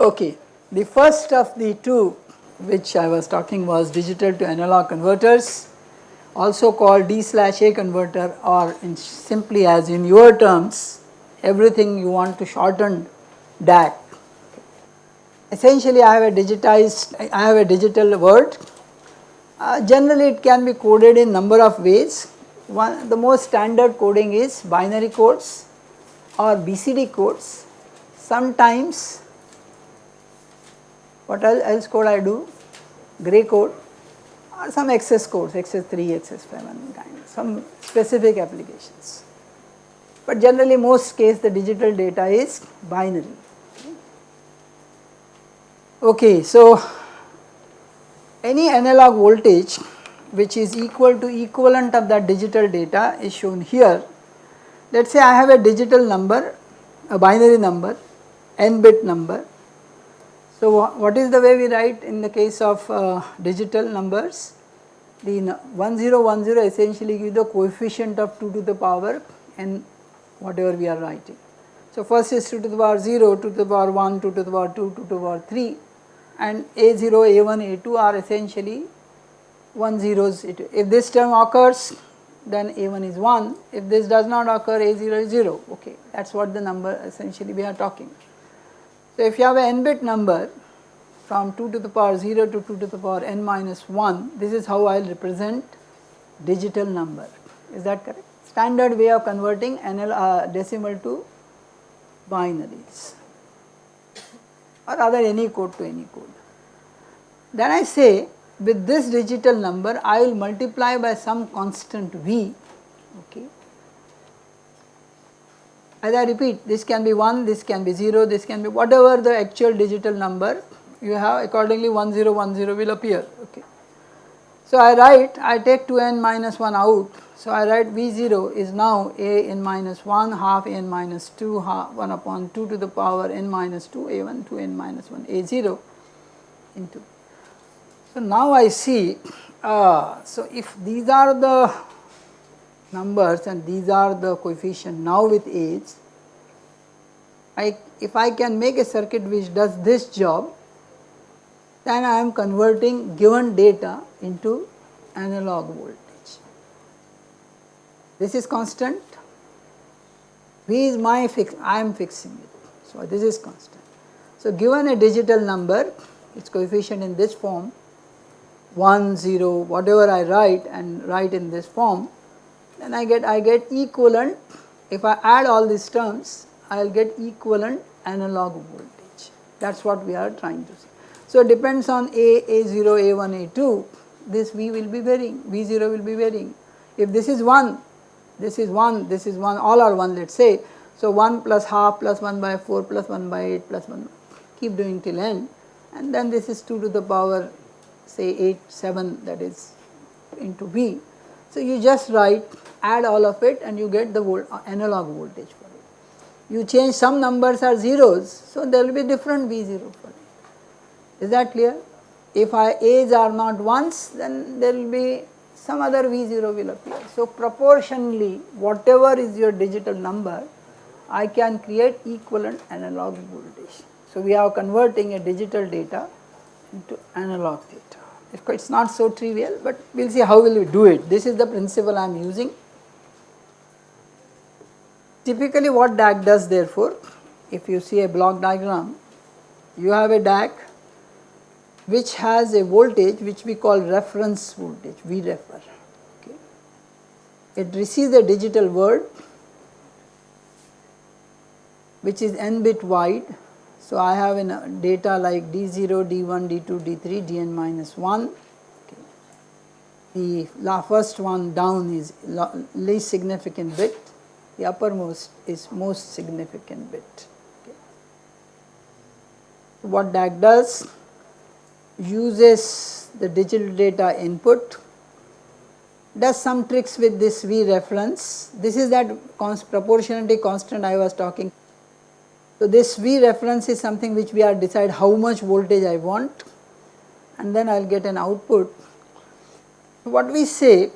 Okay, the first of the two which I was talking was digital to analog converters also called D slash A converter or simply as in your terms everything you want to shorten DAC. Essentially I have a digitized, I have a digital word. Uh, generally it can be coded in number of ways. One, the most standard coding is binary codes or BCD codes. Sometimes what else code I do? Gray code or some XS codes, XS3, XS7 kind, some specific applications. But generally most case the digital data is binary. Okay, so any analog voltage which is equal to equivalent of that digital data is shown here. Let us say I have a digital number, a binary number, n bit number. So what is the way we write in the case of uh, digital numbers? The 1010 essentially gives the coefficient of 2 to the power n whatever we are writing. So first is 2 to the power 0, 2 to the power 1, 2 to the power 2, 2 to the power 3 and A0, A1, A2 are essentially 1 zeros. If this term occurs then A1 is 1, if this does not occur A0 is 0, okay that is what the number essentially we are talking. So if you have an n bit number from 2 to the power 0 to 2 to the power n minus 1, this is how I will represent digital number, is that correct? Standard way of converting NL, uh, decimal to binaries or rather any code to any code. Then I say with this digital number I will multiply by some constant V okay. As I repeat this can be 1, this can be 0, this can be whatever the actual digital number you have accordingly 1010 will appear okay. So I write I take 2n minus 1 out so I write V0 is now a n minus 1 half n minus 2 half 1 upon 2 to the power n minus 2 a1 to n minus 1 a0 into. So now I see uh, so if these are the numbers and these are the coefficient now with age I if I can make a circuit which does this job then I am converting given data into analog voltage. This is constant, V is my fix, I am fixing it. So this is constant. So given a digital number, its coefficient in this form, 1, 0, whatever I write and write in this form, then I get I get equivalent. If I add all these terms, I will get equivalent analog voltage. That is what we are trying to see. So it depends on A, A0, A1, A2, this V will be varying, V0 will be varying. If this is 1, this is 1, this is 1, all are 1 let us say. So 1 plus half plus 1 by 4 plus 1 by 8 plus 1, keep doing till n and then this is 2 to the power say 8, 7 that is into V. So you just write add all of it and you get the volt, uh, analog voltage for it. You change some numbers are zeros, so there will be different V0 for it. Is that clear? If I A's are not ones, then there will be some other V0 will appear. So proportionally whatever is your digital number, I can create equivalent analog voltage. So we are converting a digital data into analog data. It is not so trivial, but we will see how will we do it. This is the principle I am using. Typically what DAC does therefore, if you see a block diagram, you have a DAC which has a voltage which we call reference voltage, V refer. Okay. It receives a digital word which is n bit wide. So, I have in uh, data like D0, D1, D2, D3, Dn minus 1. Okay. The first one down is least significant bit, the uppermost is most significant bit. Okay. What DAC does? uses the digital data input, does some tricks with this V reference. This is that const proportionality constant I was talking. So, this V reference is something which we are decide how much voltage I want and then I will get an output. What we say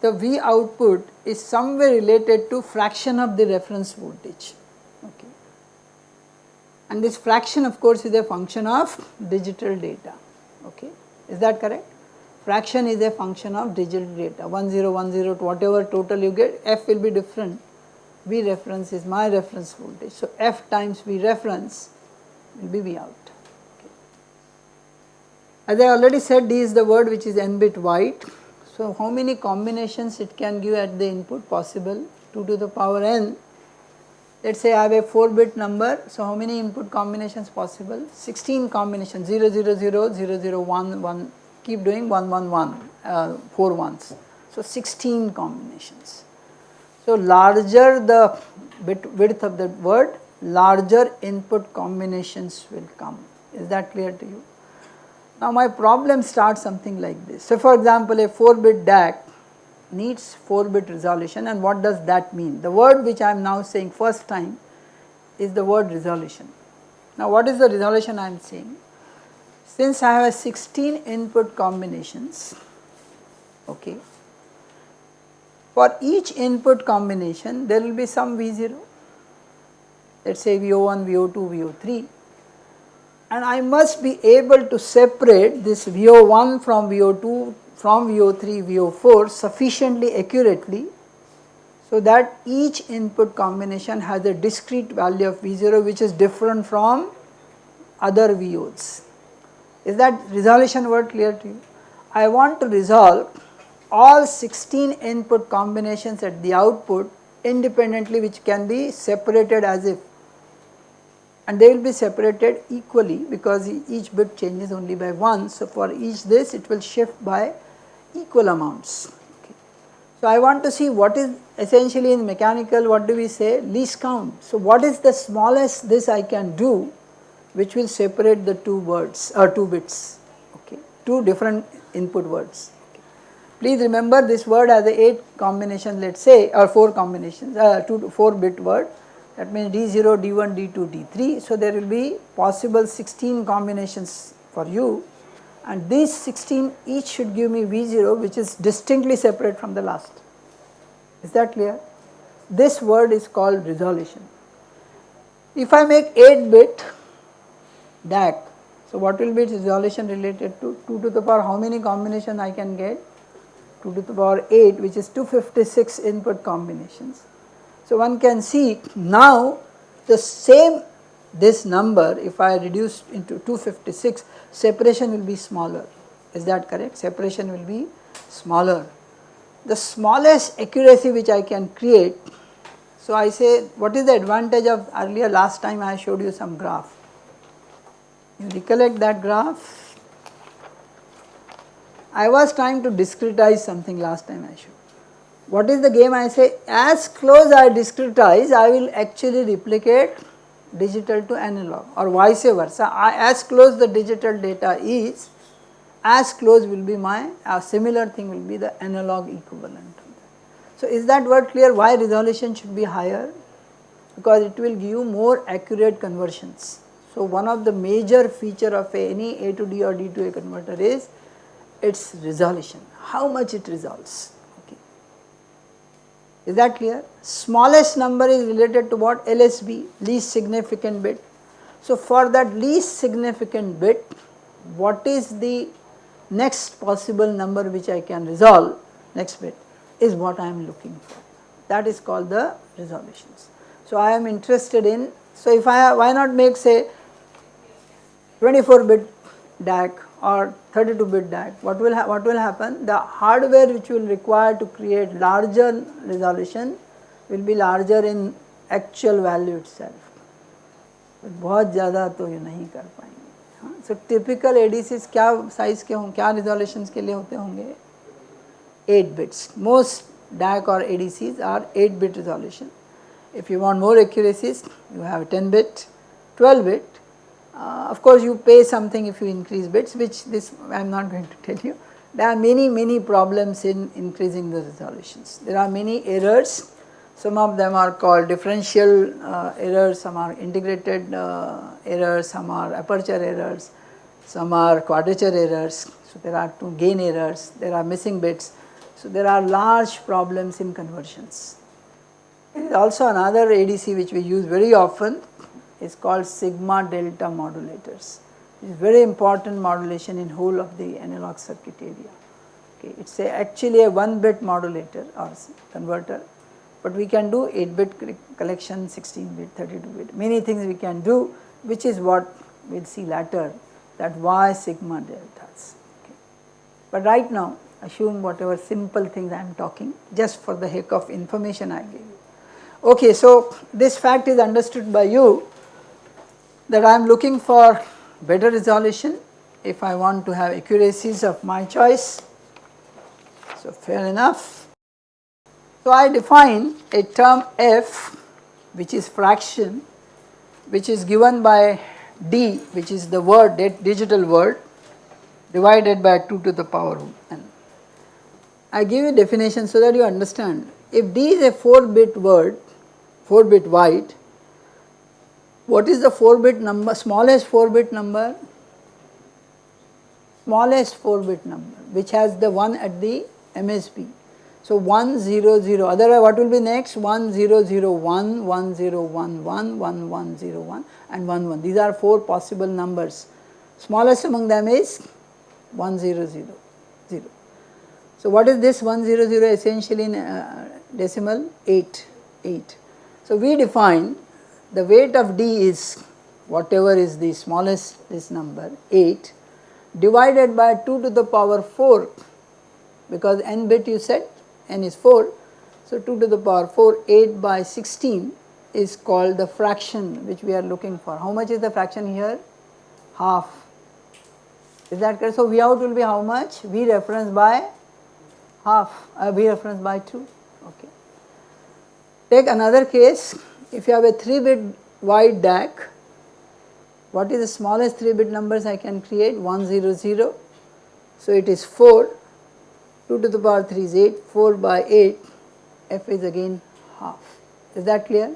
the V output is somewhere related to fraction of the reference voltage. Okay. and this fraction of course is a function of digital data okay is that correct fraction is a function of digital data 1010 whatever total you get f will be different v reference is my reference voltage so f times v reference will be v out okay. as i already said d is the word which is n bit wide so how many combinations it can give at the input possible 2 to the power n let us say I have a 4 bit number, so how many input combinations possible? 16 combinations 0 0 0 0 0 1 1 keep doing 1 1 1 uh, 4 ones. So 16 combinations. So larger the bit width of the word larger input combinations will come is that clear to you. Now my problem starts something like this. So for example a 4 bit DAC needs 4 bit resolution and what does that mean? The word which I am now saying first time is the word resolution. Now what is the resolution I am saying? Since I have 16 input combinations, okay, for each input combination there will be some V0, let us say VO1, VO2, VO3 and I must be able to separate this VO1 from VO2 from VO3, VO4 sufficiently accurately so that each input combination has a discrete value of V0 which is different from other VOs. Is that resolution word clear to you? I want to resolve all 16 input combinations at the output independently which can be separated as if and they will be separated equally because each bit changes only by 1. So, for each this it will shift by equal amounts. Okay. So, I want to see what is essentially in mechanical what do we say least count. So, what is the smallest this I can do which will separate the two words or two bits okay two different input words. Please remember this word has a 8 combination let us say or 4 combinations uh, 2 4 bit word that means D0, D1, D2, D3. So, there will be possible 16 combinations for you and these 16 each should give me V0 which is distinctly separate from the last. Is that clear? This word is called resolution. If I make 8 bit DAC, so what will be its resolution related to 2 to the power how many combination I can get? 2 to the power 8 which is 256 input combinations. So one can see now the same this number if I reduce into 256 separation will be smaller. Is that correct? Separation will be smaller. The smallest accuracy which I can create so I say what is the advantage of earlier last time I showed you some graph? You recollect that graph I was trying to discretize something last time I showed what is the game I say as close I discretize I will actually replicate digital to analog or vice versa. I, as close the digital data is, as close will be my similar thing will be the analog equivalent. So is that word clear why resolution should be higher? Because it will give you more accurate conversions. So one of the major feature of any A to D or D to A converter is its resolution, how much it resolves. Okay. Is that clear? Smallest number is related to what? LSB, least significant bit. So for that least significant bit, what is the next possible number which I can resolve, next bit, is what I am looking for. That is called the resolutions. So I am interested in, so if I, why not make say 24 bit DAC or 32 bit DAC, what will, what will happen? The hardware which will require to create larger resolution will be larger in actual value itself. बहुत ज़्यादा तो ये नहीं कर पाएंगे हाँ सो typical एडीसीज क्या size के होंगे क्या रिजोल्यूशन के लिए होते होंगे 8 bits most DAC or ADCs are 8 bit resolution if you want more accuracies you have 10 bit 12 bit uh, of course, you pay something if you increase bits which this I am not going to tell you. There are many many problems in increasing the resolutions. There are many errors, some of them are called differential uh, errors, some are integrated uh, errors, some are aperture errors, some are quadrature errors. So, there are two gain errors, there are missing bits. So, there are large problems in conversions. There is also another ADC which we use very often is called sigma delta modulators. It is very important modulation in whole of the analog circuit area. Okay, it is actually a 1 bit modulator or converter, but we can do 8 bit collection, 16 bit, 32 bit, many things we can do which is what we will see later that why sigma deltas. Okay. But right now assume whatever simple things I am talking just for the heck of information I give you. Okay, so this fact is understood by you that I am looking for better resolution if I want to have accuracies of my choice. So fair enough. So I define a term f which is fraction which is given by d which is the word digital word divided by 2 to the power n. I give you definition so that you understand if d is a 4 bit word 4 bit wide what is the 4 bit number smallest 4 bit number smallest 4 bit number which has the 1 at the MSB. So 1 0 0 otherwise what will be next 1 0 0 1 1 0 1 1 1 1 0 1 and 1 1 these are 4 possible numbers smallest among them is 1 0 0 0. So what is this 1 0 0 essentially in uh, decimal 8 8. So we define the weight of D is whatever is the smallest this number 8 divided by 2 to the power 4 because n bit you said n is 4. So 2 to the power 4 8 by 16 is called the fraction which we are looking for. How much is the fraction here? Half. Is that correct? So V out will be how much? V reference by half, uh, V reference by 2. Okay. Take another case if you have a 3 bit wide DAC, what is the smallest 3 bit numbers I can create? 100. So it is 4, 2 to the power 3 is 8, 4 by 8, f is again half. Is that clear?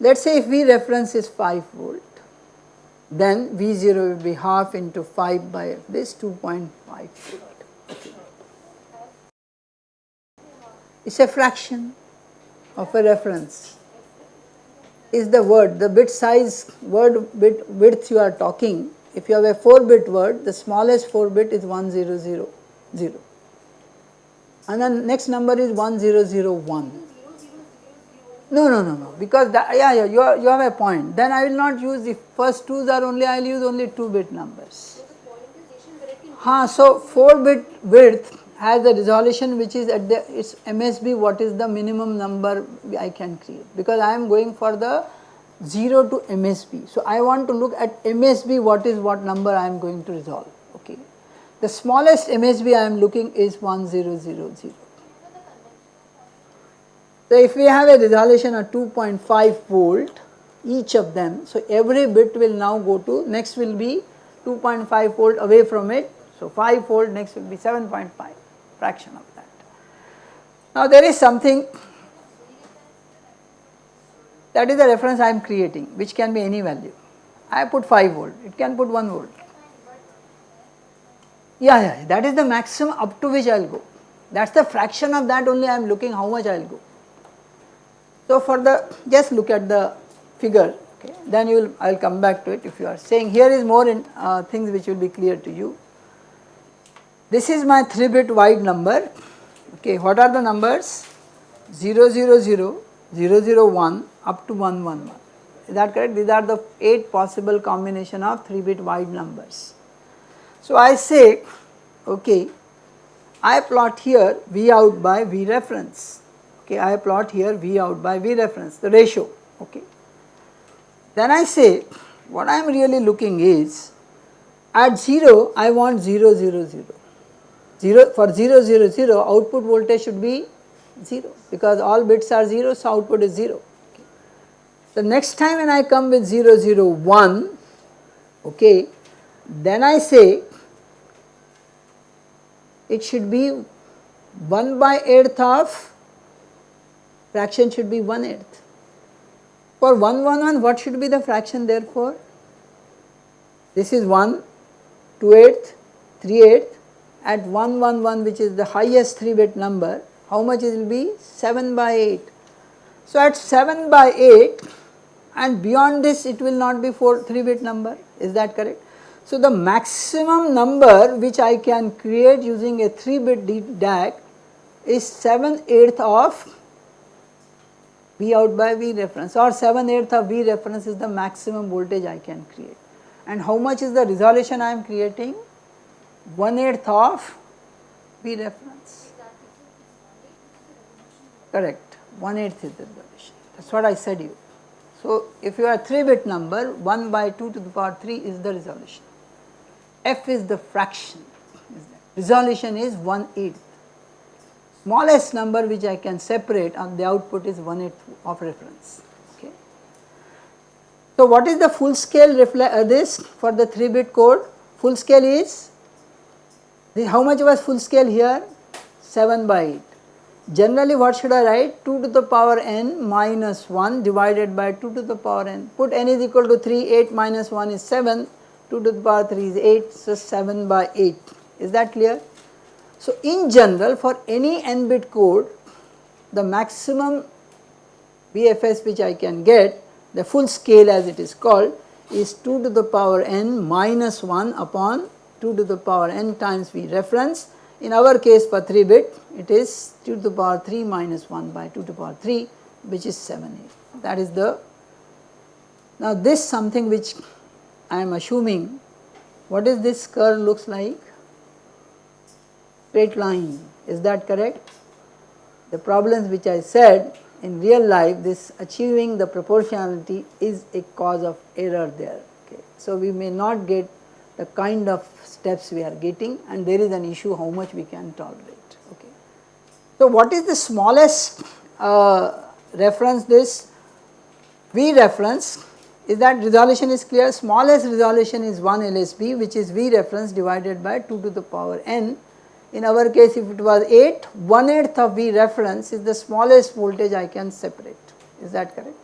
Let us say if V reference is 5 volt, then V0 will be half into 5 by this 2.5 volt. It is a fraction of a reference is the word, the bit size word bit width you are talking. If you have a 4 bit word, the smallest 4 bit is 1000 and then next number is 1001. No, no, no, no, because that, yeah, yeah, you, are, you have a point. Then I will not use the first twos are only, I will use only 2 bit numbers. Ha, so 4 bit width has the resolution which is at the its MSB what is the minimum number I can create because I am going for the 0 to MSB. So, I want to look at MSB what is what number I am going to resolve okay. The smallest MSB I am looking is 1000. So, if we have a resolution of 2.5 volt each of them, so every bit will now go to next will be 2.5 volt away from it. So, 5 volt next will be 7.5 fraction of that. Now there is something that is the reference I am creating which can be any value. I put 5 volt, it can put 1 volt. Yeah, yeah, that is the maximum up to which I will go. That is the fraction of that only I am looking how much I will go. So for the, just look at the figure, okay, then you will, I will come back to it if you are saying here is more in uh, things which will be clear to you. This is my 3 bit wide number, okay, what are the numbers? 000, 001 up to 111, is that correct? These are the 8 possible combination of 3 bit wide numbers. So I say, okay, I plot here V out by V reference, okay, I plot here V out by V reference, the ratio, okay. Then I say, what I am really looking is, at 0 I want 0 0 0 0 for 0 0 0 output voltage should be 0 because all bits are 0 so output is 0. Okay. The next time when I come with 0 0 1 okay then I say it should be 1 by 8th of fraction should be 1 eighth. For 1 1 1 what should be the fraction therefore? This is 1, 2 eighth, 3 eighth at 111 which is the highest 3 bit number, how much it will be? 7 by 8. So at 7 by 8 and beyond this it will not be 4 3 bit number is that correct. So the maximum number which I can create using a 3 bit DAC is 7 eighth of V out by V reference or 7 eighth of V reference is the maximum voltage I can create. And how much is the resolution I am creating? 1 eighth of V reference. Correct, 1 eighth is the resolution. That is what I said you. So if you are 3 bit number 1 by 2 to the power 3 is the resolution. F is the fraction, resolution is 1 eighth smallest number which I can separate on the output is 1 eighth of reference. Okay. So what is the full scale uh, this for the 3 bit code? Full scale is how much was full scale here? 7 by 8. Generally what should I write? 2 to the power n minus 1 divided by 2 to the power n. Put n is equal to 3, 8 minus 1 is 7, 2 to the power 3 is 8, so 7 by 8. Is that clear? So in general for any n bit code the maximum VFS which I can get the full scale as it is called is 2 to the power n minus 1 upon 2 to the power n times V reference. In our case for 3 bit it is 2 to the power 3 minus 1 by 2 to the power 3 which is 7 8 that is the now this something which I am assuming what is this curve looks like straight line is that correct? The problems which I said in real life this achieving the proportionality is a cause of error there. Okay. So, we may not get the kind of steps we are getting and there is an issue how much we can tolerate. Okay. So, what is the smallest uh, reference this V reference is that resolution is clear smallest resolution is 1 LSB which is V reference divided by 2 to the power n in our case if it was 8, 1 eighth of V reference is the smallest voltage I can separate, is that correct?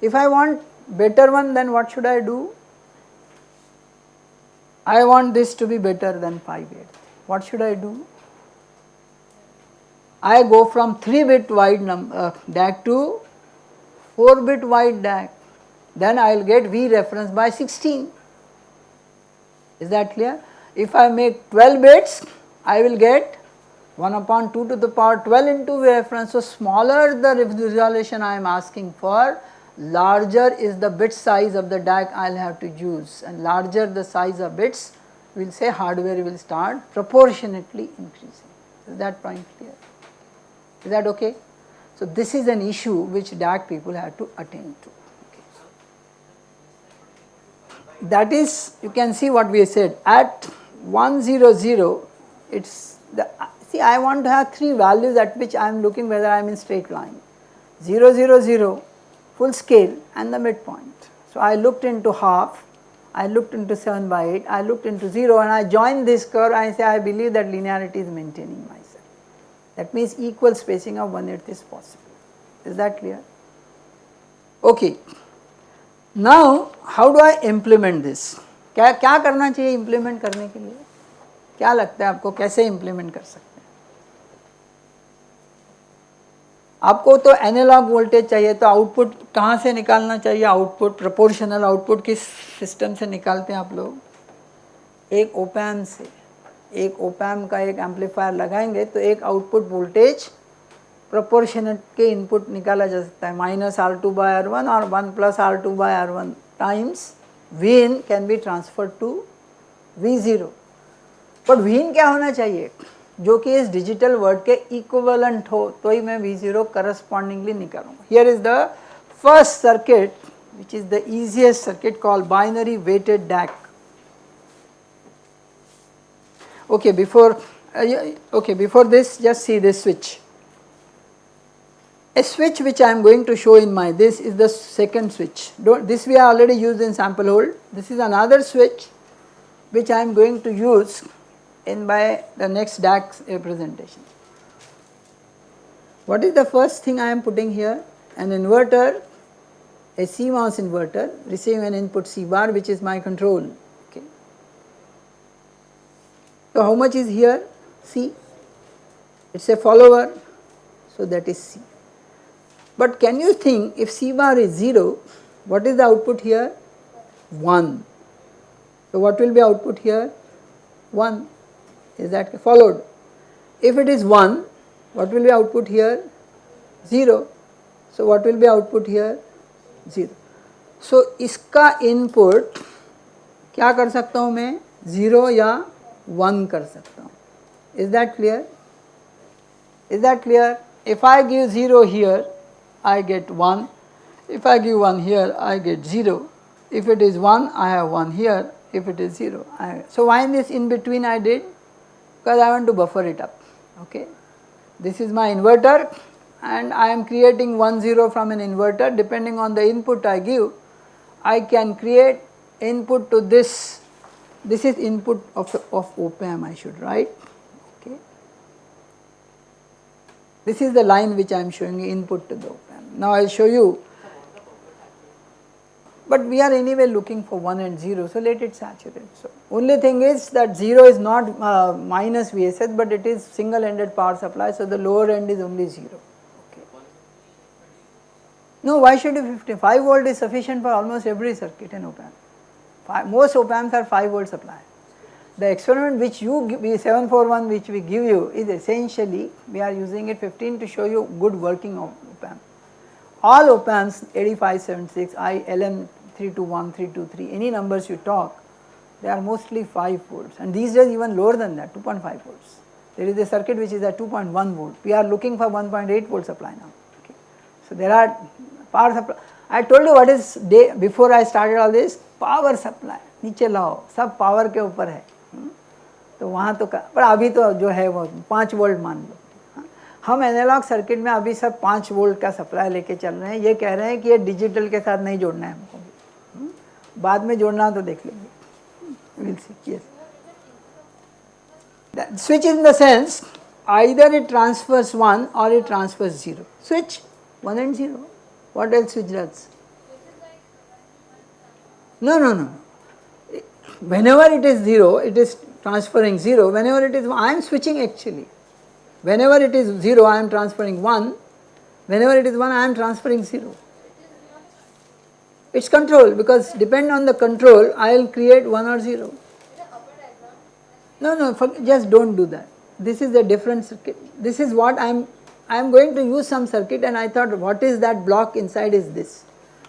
If I want better one then what should I do? I want this to be better than 5 8. What should I do? I go from 3 bit wide uh, DAC to 4 bit wide DAC, then I will get V reference by 16. Is that clear? If I make 12 bits, I will get 1 upon 2 to the power 12 into V reference. So, smaller the resolution I am asking for, larger is the bit size of the DAC I will have to use and larger the size of bits we will say hardware will start proportionately increasing. Is that point clear? Is that okay? So, this is an issue which DAC people have to attend to. That is you can see what we said at 100 it is the see I want to have 3 values at which I am looking whether I am in straight line 0 0 0 full scale and the midpoint. So I looked into half, I looked into 7 by 8, I looked into 0 and I join this curve I say I believe that linearity is maintaining myself. That means equal spacing of 1 eighth is possible. Is that clear? Okay. Now how do I implement this? क्या क्या करना चाहिए implement करने के लिए क्या लगता है आपको कैसे इंप्लीमेंट कर सकते आपको तो एनालॉग वोल्टेज चाहिए तो आउटपुट कहाँ से निकालना चाहिए? आउटपुट प्रोपोर्शनल आउटपुट किस सिस्टम से निकालते हैं आप लोग? एक ओपैम से। एक ओपैम का एक एम्पलीफायर लगाएँगे तो एक आउटपुट वोल्टेज प्रोपोर्शनल के इनपुट निकाला जा सकता है। Minus R two by R one और one plus R two by R one times V in can be transfer to V zero but when क्या होना चाहिए? जो कि इस डिजिटल वर्ड के इक्वलेंट हो तो ही मैं V zero correspondingly निकालूँगा here is the first circuit which is the easiest circuit called binary weighted DAC. Okay, before uh, okay before this just see this switch. A switch which I am going to show in my this is the second switch. Don't, this we are already used in sample hold. This is another switch which I am going to use in by the next DACs representation. What is the first thing I am putting here? An inverter, a CMOS inverter receiving an input C bar which is my control. Okay. So, how much is here? C. It is a follower, so that is C. But can you think if C bar is 0, what is the output here? 1. So what will be output here? 1 is that followed. If it is 1 what will be output here? 0. So what will be output here? 0. So इसका input क्या कर सकता हूँ मैं 0 या 1 कर सकता हूँ Is that clear? Is that clear? If I give 0 here I get 1 if I give 1 here I get 0 if it is 1 I have 1 here if it is 0. I, so why this in between I did? because I want to buffer it up, okay. This is my inverter and I am creating 1 0 from an inverter depending on the input I give, I can create input to this, this is input of, of op amp I should write, okay. This is the line which I am showing input to the op amp. Now I will show you but we are anyway looking for 1 and 0 so let it saturate. So only thing is that 0 is not uh, minus VSS but it is single ended power supply so the lower end is only 0. Okay. No why should you 50? 5 volt is sufficient for almost every circuit in op amp. Five, most op amps are 5 volt supply. The experiment which you give, 741 which we give you is essentially we are using it 15 to show you good working of op amp. All op amps 8576 I LM 321, 323, any numbers you talk, they are mostly 5 volts and these days even lower than that 2.5 volts. There is a circuit which is at 2.1 volt, we are looking for 1.8 volt supply now. Okay. So there are power supply, I told you what is day before I started all this, power supply, नीचे लाओ सब power के ऊपर है तो वहाँ तो पर अभी तो जो है वो पाँच वोल्ट मान लो हम एनालॉग सर्किट में अभी सब पाँच वोल्ट का सप्लाई लेके चल रहे हैं ये कह रहे हैं कि ये डिजिटल के साथ नहीं जोड़ना है हमको बाद में जोड़ना तो देख लेंगे will see yes switch in the sense either it transfers 1 or it transfers 0 switch 1 and 0 what else switch does no no no whenever it is 0 it is transferring 0 whenever it is I am switching actually whenever it is 0 I am transferring 1 whenever it is 1 I am transferring 0 it is control because depend on the control I will create 1 or 0. No, no, for, just do not do that. This is a different circuit. This is what I am, I am going to use some circuit and I thought what is that block inside is this.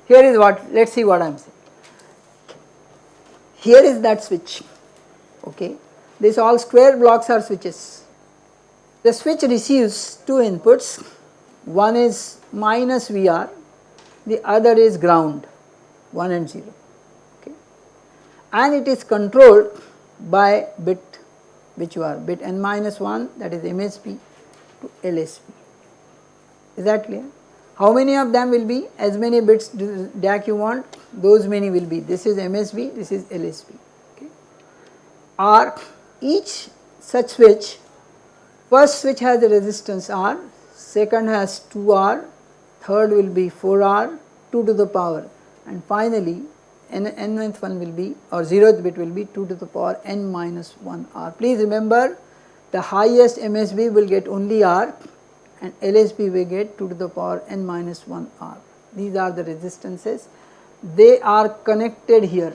Here is what, let us see what I am saying. Here is that switch, okay. This all square blocks are switches. The switch receives two inputs, one is minus VR, the other is ground. 1 and 0 okay? And it is controlled by bit which are bit n minus 1 that is MSB to LSB is that clear? How many of them will be? As many bits DAC you want those many will be. This is MSB this is LSB okay? Or each such switch first switch has a resistance R second has 2R third will be 4R 2 to the power and finally n nth one will be or 0th bit will be 2 to the power n minus 1 r. Please remember the highest MSB will get only r and LSB will get 2 to the power n minus 1 r. These are the resistances. They are connected here.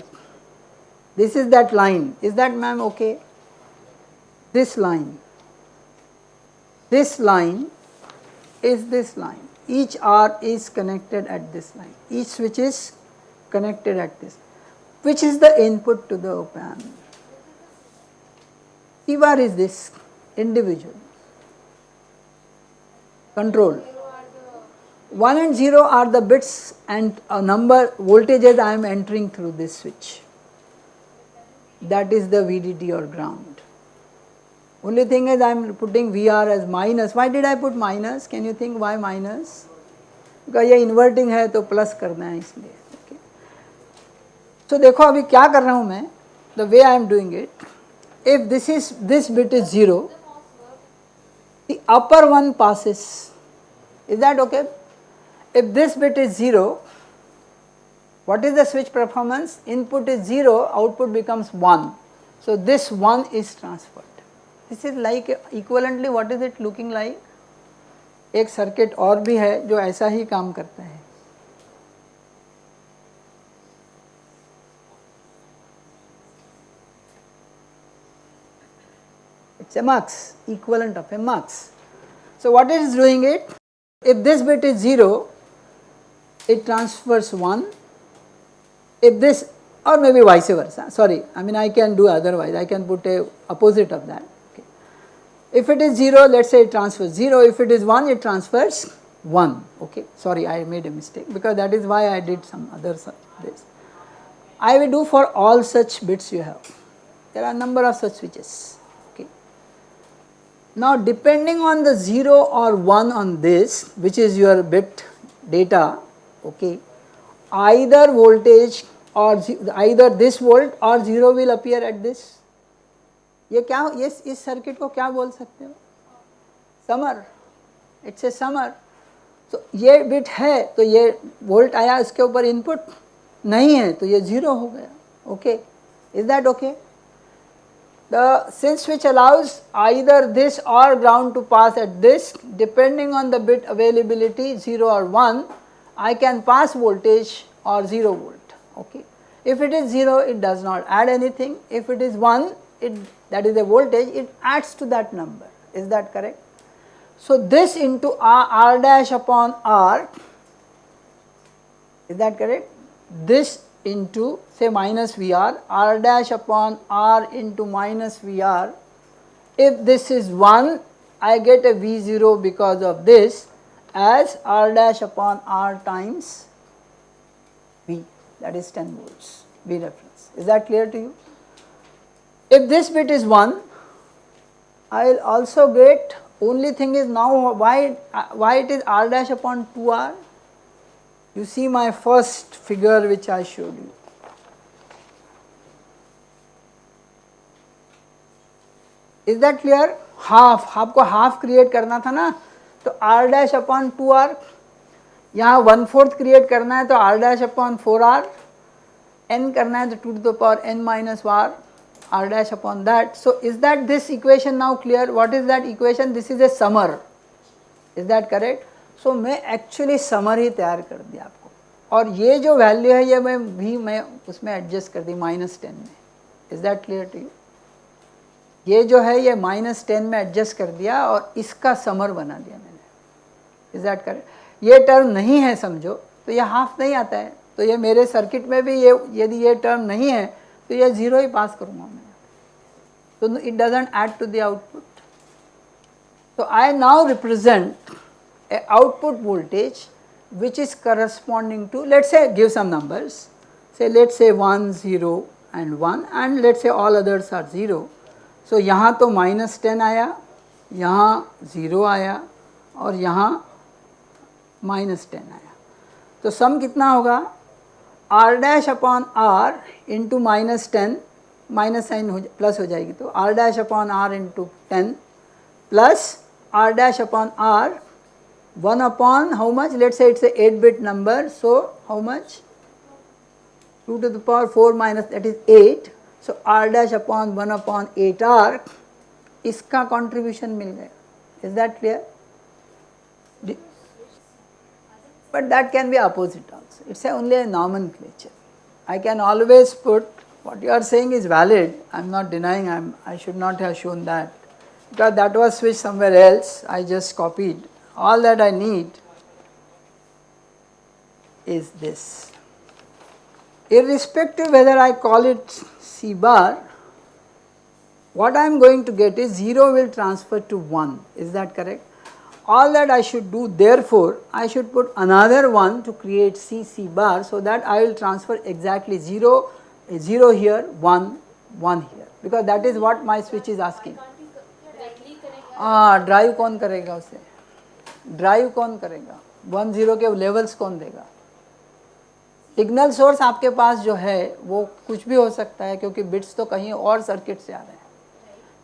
This is that line. Is that ma'am okay? This line. This line is this line. Each R is connected at this line. Each switch is connected at this. Which is the input to the op amp? C bar is this individual control. 1 and 0 are the bits and a number voltages I am entering through this switch. That is the VDD or ground. Only thing is I am putting VR as minus. Why did I put minus? Can you think why minus? Because ये inverting है तो plus करना है इसलिए सो देखो अभी क्या कर रहा हूँ मैं? The way I am doing it if this is this bit is zero the upper one passes is that okay if this bit is zero what is the switch performance input is zero output becomes one so this one is transferred this is like equivalently what is it looking like एक circuit और भी है जो ऐसा ही काम करता है। Is mux equivalent of a mux. So what it is doing it? If this bit is 0, it transfers 1, if this or maybe vice versa, sorry, I mean I can do otherwise, I can put a opposite of that. Okay. If it is 0, let us say it transfers 0, if it is 1, it transfers 1, okay, sorry I made a mistake because that is why I did some other this. I will do for all such bits you have, there are number of such switches. Now depending on the 0 or 1 on this, which is your bit data, okay, either voltage or either this volt or 0 will appear at this. ये क्या ये इस circuit को क्या बोल सकते हो summer it's a summer तो ये बिट है तो ये वोल्ट आया इसके ऊपर इनपुट नहीं है तो ये ज़ीरो हो गया okay is that okay the since which allows either this or ground to pass at this depending on the bit availability 0 or 1 I can pass voltage or 0 volt okay. If it is 0 it does not add anything, if it is 1 it that is a voltage it adds to that number is that correct. So this into R, R dash upon R is that correct this into say minus VR R dash upon R into minus VR if this is 1 I get a V0 because of this as R dash upon R times V that is 10 volts V reference. Is that clear to you? If this bit is 1, I will also get only thing is now why, uh, why it is R dash upon 2R? You see my first figure which I showed you. Is that clear? Half, आपको half create करना था ना तो R dash upon two are यहाँ one fourth create करना है तो R dash upon four are N करना है तो to to the power N minus war are dash upon that so is that this equation now clear what is that equation this is a summer is that correct So so, मैं actually summer तैयार कर दिया आपको। और ये जो value है ये मैं भी मैं उसमें एडजस्ट कर दी माइनस टेन में। Is that clear to you ये जो है ये माइनस टेन में एडजस्ट कर दिया और इसका समर बना दिया मैंने। इज़ दैट करेक्ट ये टर्म नहीं है समझो तो ये हाफ़ नहीं आता है। तो ये मेरे सर्किट में भी ये यदि ये टर्म नहीं है तो ये ज़ीरो ही पास करूँगा मैं। तो it doesn't add to the output तो I now represent a output voltage which is corresponding to let us say, give some numbers. Say let us say 1 0 and 1 and let us say all others are 0. So, यहाँ तो minus 10 आया, यहाँ 0 आया, और यहाँ minus ten आया। तो sum कितना होगा? R dash upon R into minus ten minus sign हो प्लस हो जाएगी तो R dash upon R into ten plus R dash upon R one upon how much late से it's eight bit number so how much to to the power four minus that is eight so are dash upon one upon eight are इसका contribution मिल गया is that clear but that can be opposite also. It is only a nomenclature. I can always put what you are saying is valid, I am not denying I am, I should not have shown that because that was switched somewhere else, I just copied. All that I need is this. Irrespective whether I call it C bar, what I am going to get is 0 will transfer to 1, is that correct? all that I should do therefore I should put another one to create C C bar so that I will transfer exactly 0 0 here 1 1 here because that is what my switch is asking. हाँ drive कौन करेगा उसे drive कौन करेगा? One zero के levels कौन देगा? Signal source आपके पास जो है, वो कुछ भी हो सकता है, क्योंकि बिट्स तो कहीं और सर्किट से आ रहे हैं।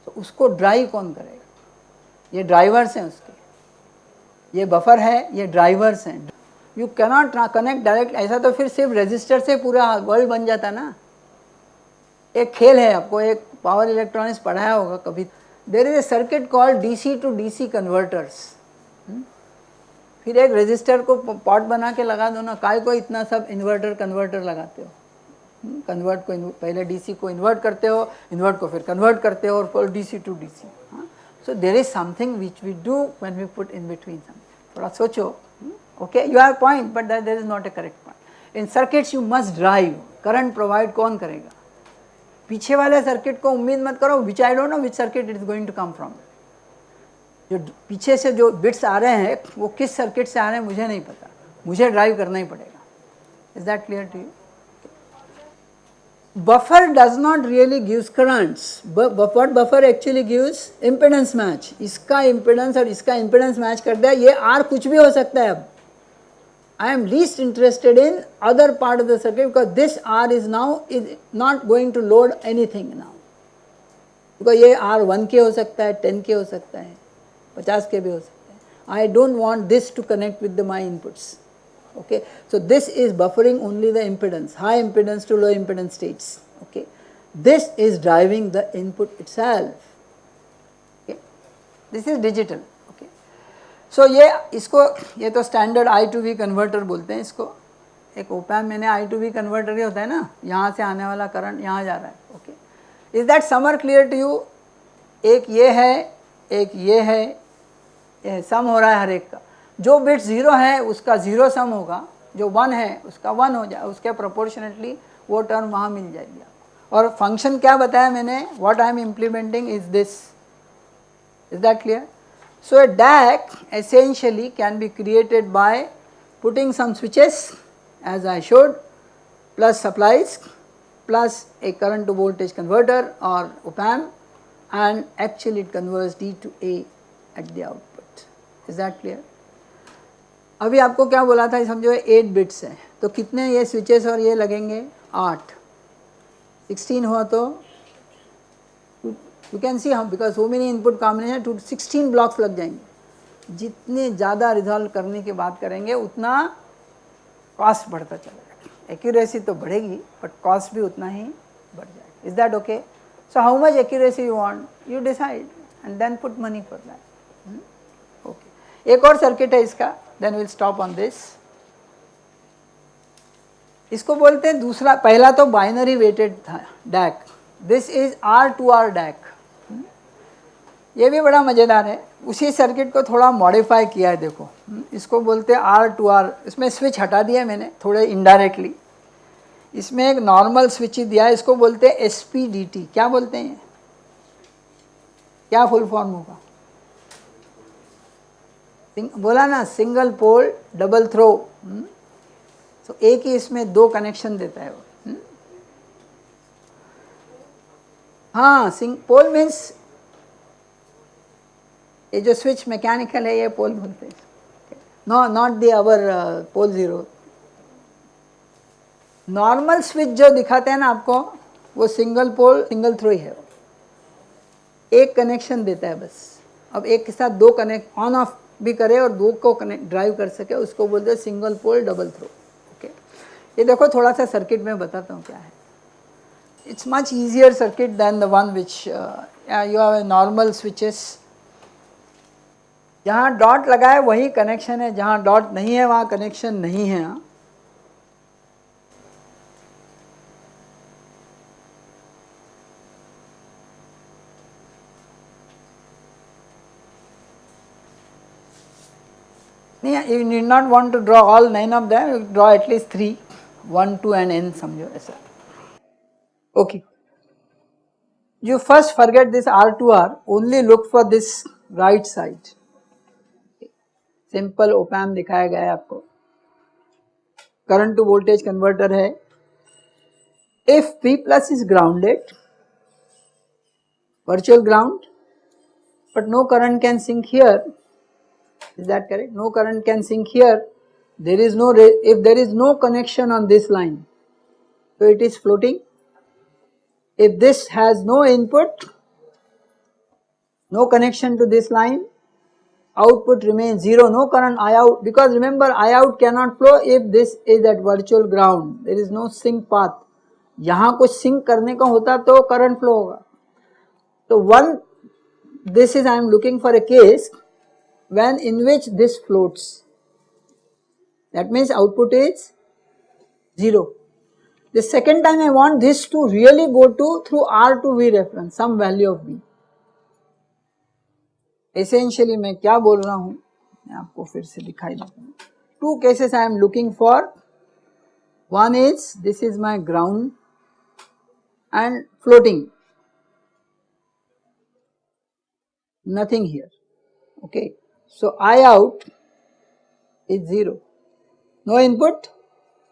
तो उसको ड्राइव कौन करेगा? ये ड्राइवर्स हैं उसके। ये बफर है, ये ड्राइवर्स हैं। यू कैनॉट कनेक्ट डायरेक्ट ऐसा तो फिर सिर्फ़ रजिस्टर से पूरा वर्ल्ड बन जाता ना। एक खेल है आपको, एक पावर इलेक्ट्रॉनिक्स पढ़ाया होगा कभी। There is a circuit called DC to DC converters फिर एक रजिस्टर को पॉट बना के लगा दो ना। काय को इतना सब इन्वर्टर, कन्वर्टर लगाते हो? कन्वर्ट को पहले डीसी को इन्वर्ट करते हो, इन्वर्ट को फिर कन्वर्ट करते हो और DC to DC so there is something which we do when we put in between something थोड़ा सोचो। Okay you have point but there is not a correct point in circuits you must drive current provide कौन करेगा? पीछे वाले circuit को उम्मीद मत करो which I don't know which circuit it is going to come from जो पीछे से जो बिट्स आ रहे हैं, वो किस सर्किट से आ रहे हैं, मुझे नहीं पता। मुझे ड्राइव करना ही पड़ेगा। Is that clear to you buffer does not really gives currents what buffer actually gives impedance match इसका इम्पिडेंस और इसका इम्पिडेंस मैच कर दिया ये आर कुछ भी हो सकता है अब। I am least interested in other part of the circuit because this R is now is not going to load anything now because ये आर वन के हो सकता है टेन के हो सकता है। पचास के भी हो सकते हैं I don't want this to connect with the my inputs okay? So this is buffering only the impedance, high impedance to low impedance states. Okay? This is driving the input itself. Okay? This is digital. Okay? So ये इसको ये तो standard I to V converter बोलते हैं इसको एक ओपैम मैंने I to V converter ही होता है ना यहाँ से आने वाला करंट यहाँ जा रहा है okay is that summer clear to you एक ये है एक ये है सम हो रहा है हर एक का। जो बिट ज़ीरो है, उसका ज़ीरो सम होगा। जो वन है, उसका वन हो जाए। उसके प्रोपोर्शनेटली वो टर्म वहाँ मिल जाएगी और फ़ंक्शन क्या बताया मैंने? What I am implementing is this is that clear so a DAC essentially can be created by putting some switches as I showed plus current to voltage converter or op amp and actually it converts D to A at the output. Is that clear? अभी आपको क्या बोला था, समझो eight bits हैं। तो कितने ये स्विचेस और ये लगेंगे? 8 16 हुआ तो यू कैन सी हम because so many input combination to 16 blocks लग जाएँगे। जितने ज़्यादा रिजॉल्व करने की बात करेंगे, उतना कॉस्ट बढ़ता चलेगा एक्यूरेसी तो बढ़ेगी बट कॉस्ट भी उतना ही बढ़ जाएगा। Is that okay so how much accuracy you want you decide and then put money for that एक और सर्किट है इसका then will stop on this इसको बोलते हैं दूसरा, पहला तो बाइनरी वेटेड था DAC this is R to R DAC ये भी बड़ा मज़ेदार है। उसी सर्किट को थोड़ा मॉडिफाई किया है, देखो। इसको बोलते हैं आर टू आर इसमें स्विच हटा दिया मैंने, थोड़े इनडायरेक्टली इसमें एक नॉर्मल स्विच ही दिया इसको बोलते हैं एस पी डी टी क्या बोलते हैं? क्या फुल फॉर्म होगा? बोला ना सिंगल पोल डबल थ्रो तो एक ही इसमें दो कनेक्शन देता है वो हुँ? हाँ सिंग पोल मीन्स ये जो स्विच मैकेनिकल है, ये पोल बोलते हैं। No not the our pole zero normal switch जो दिखाते हैं ना आपको, वो सिंगल पोल सिंगल थ्रो ही है। वो एक कनेक्शन देता है बस। अब एक के साथ दो कनेक्ट ऑन ऑफ़ भी करे और दो को कनेक्ट ड्राइव कर सके, उसको बोलते हैं single pole double throw okay ये देखो, थोड़ा सा सर्किट में बताता हूँ क्या है. It's much easier circuit than the one which you have normal switches जहाँ डॉट लगाए है वही कनेक्शन है. जहाँ डॉट नहीं है, वहाँ कनेक्शन नहीं है. हाँ you need not want to draw all nine of them, you draw at least three, one, two and n समझो ऐसा. Okay. You first forget this R to R, only look for this right side. Simple ओपैम दिखाया गया है आपको current to voltage converter है if P plus is grounded virtual ground but no current can sink here is that correct no current can sink here there is no if there is no connection on this line so it is floating if this has no input no connection to this line output remains 0 no current I out because remember I out cannot flow if this is at virtual ground there is no sink path यहाँ कुछ sink करने का होता तो current flow होगा तो one this is I am looking for a case when in which this floats that means output is 0 The second time I want this to really go to through R to V reference, some value of V. Essentially मैं क्या बोल रहा हूँ मैं आपको फिर से दिखाई देता हूँ two cases I am looking for one is this is my ground and floating nothing here okay. So I out is 0 no input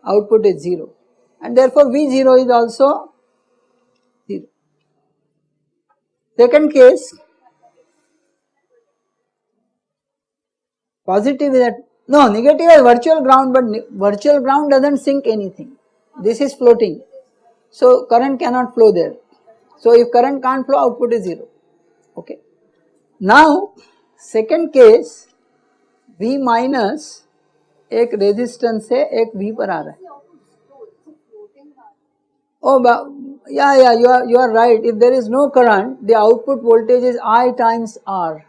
output is 0 and therefore V0 is also 0. Second case positive is that no negative is virtual ground but virtual ground does not sink anything. This is floating. So current cannot flow there. So if current can't flow output is 0 okay. Now second case V minus एक resistance से एक V पर आ रहा है Oh, yeah, yeah, you are, you are right. If there is no current, the output voltage is I times R.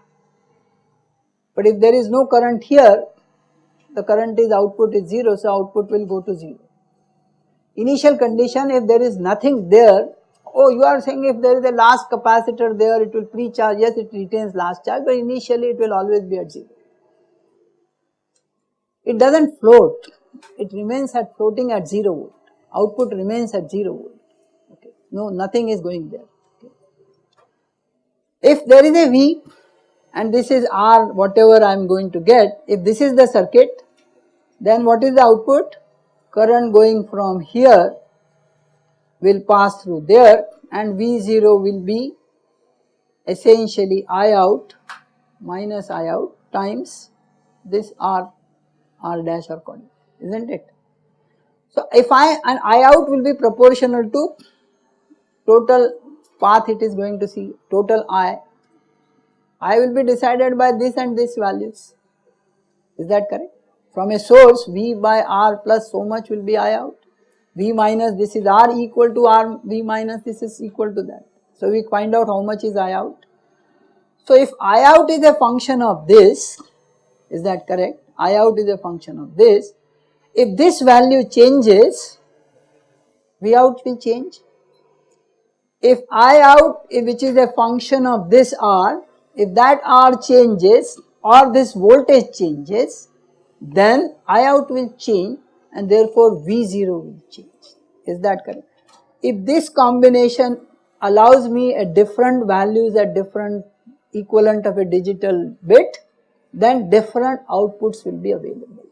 But if there is no current here, the current is output is 0, so output will go to 0. Initial condition, if there is nothing there, oh, you are saying if there is a last capacitor there, it will pre-charge, yes, it retains last charge, but initially it will always be at 0. It does not float, it remains at floating at 0 volt output remains at 0 volt, okay. no nothing is going there. Okay. If there is a V and this is R whatever I am going to get, if this is the circuit then what is the output? Current going from here will pass through there and V0 will be essentially I out minus I out times this R, R dash or coordinate, isn't it? So, if I and I out will be proportional to total path it is going to see total I, I will be decided by this and this values is that correct? From a source V by R plus so much will be I out, V minus this is R equal to R, V minus this is equal to that. So, we find out how much is I out. So, if I out is a function of this, is that correct? I out is a function of this, if this value changes, V out will change. If I out which is a function of this R, if that R changes or this voltage changes, then I out will change and therefore V0 will change. Is that correct? If this combination allows me a different values at different equivalent of a digital bit, then different outputs will be available.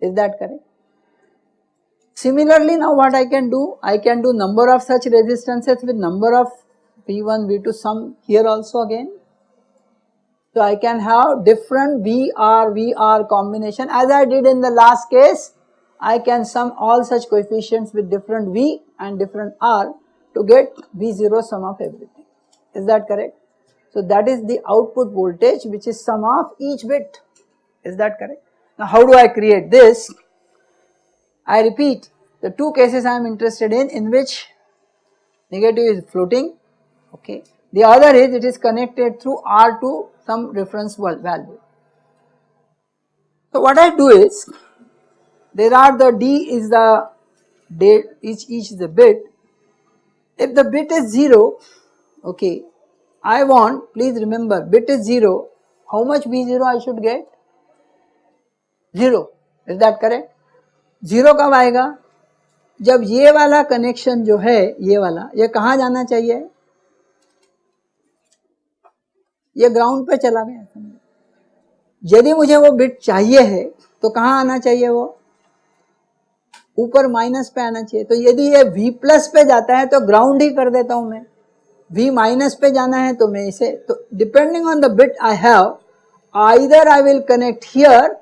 Is that correct? Similarly, now what I can do? I can do number of such resistances with number of V1, V2 sum here also again. So, I can have different VR, VR combination as I did in the last case. I can sum all such coefficients with different V and different R to get V0 sum of everything. Is that correct? So, that is the output voltage which is sum of each bit. Is that correct? Now how do I create this? I repeat the two cases I am interested in in which negative is floating okay. The other is it is connected through R to some reference value. So what I do is there are the D is the date each each is a bit. If the bit is 0 okay I want please remember bit is 0 how much B0 I should get zero is that correct zero कब आएगा जब ये वाला connection जो है ये वाला ये कहा जाना चाहिए ये ग्राउंड पे चला गया यदि मुझे वो बिट चाहिए है तो कहाँ आना चाहिए वो ऊपर माइनस पे आना चाहिए। तो यदि ये वी प्लस पे जाता है तो ग्राउंड ही कर देता हूँ मैं। वी माइनस पे जाना है तो मैं इसे तो depending on the bit I have either I will connect here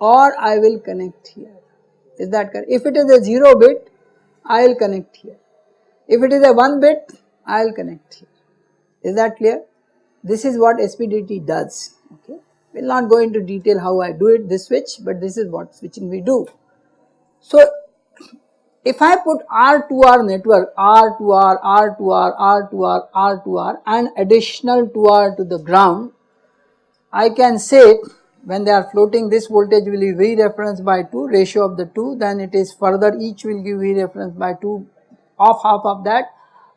और I will connect here is that कर if it is a zero bit I will connect here if it is a one bit I will connect here is that clear this is what S P D T does okay will not go into detail how I do it this switch but this is what switching we do So, if I put R to R network, R to R, R to R, R to R, R to R and additional 2R to the ground, I can say when they are floating this voltage will be V reference by 2 ratio of the 2 then it is further each will give V reference by 2 of half of that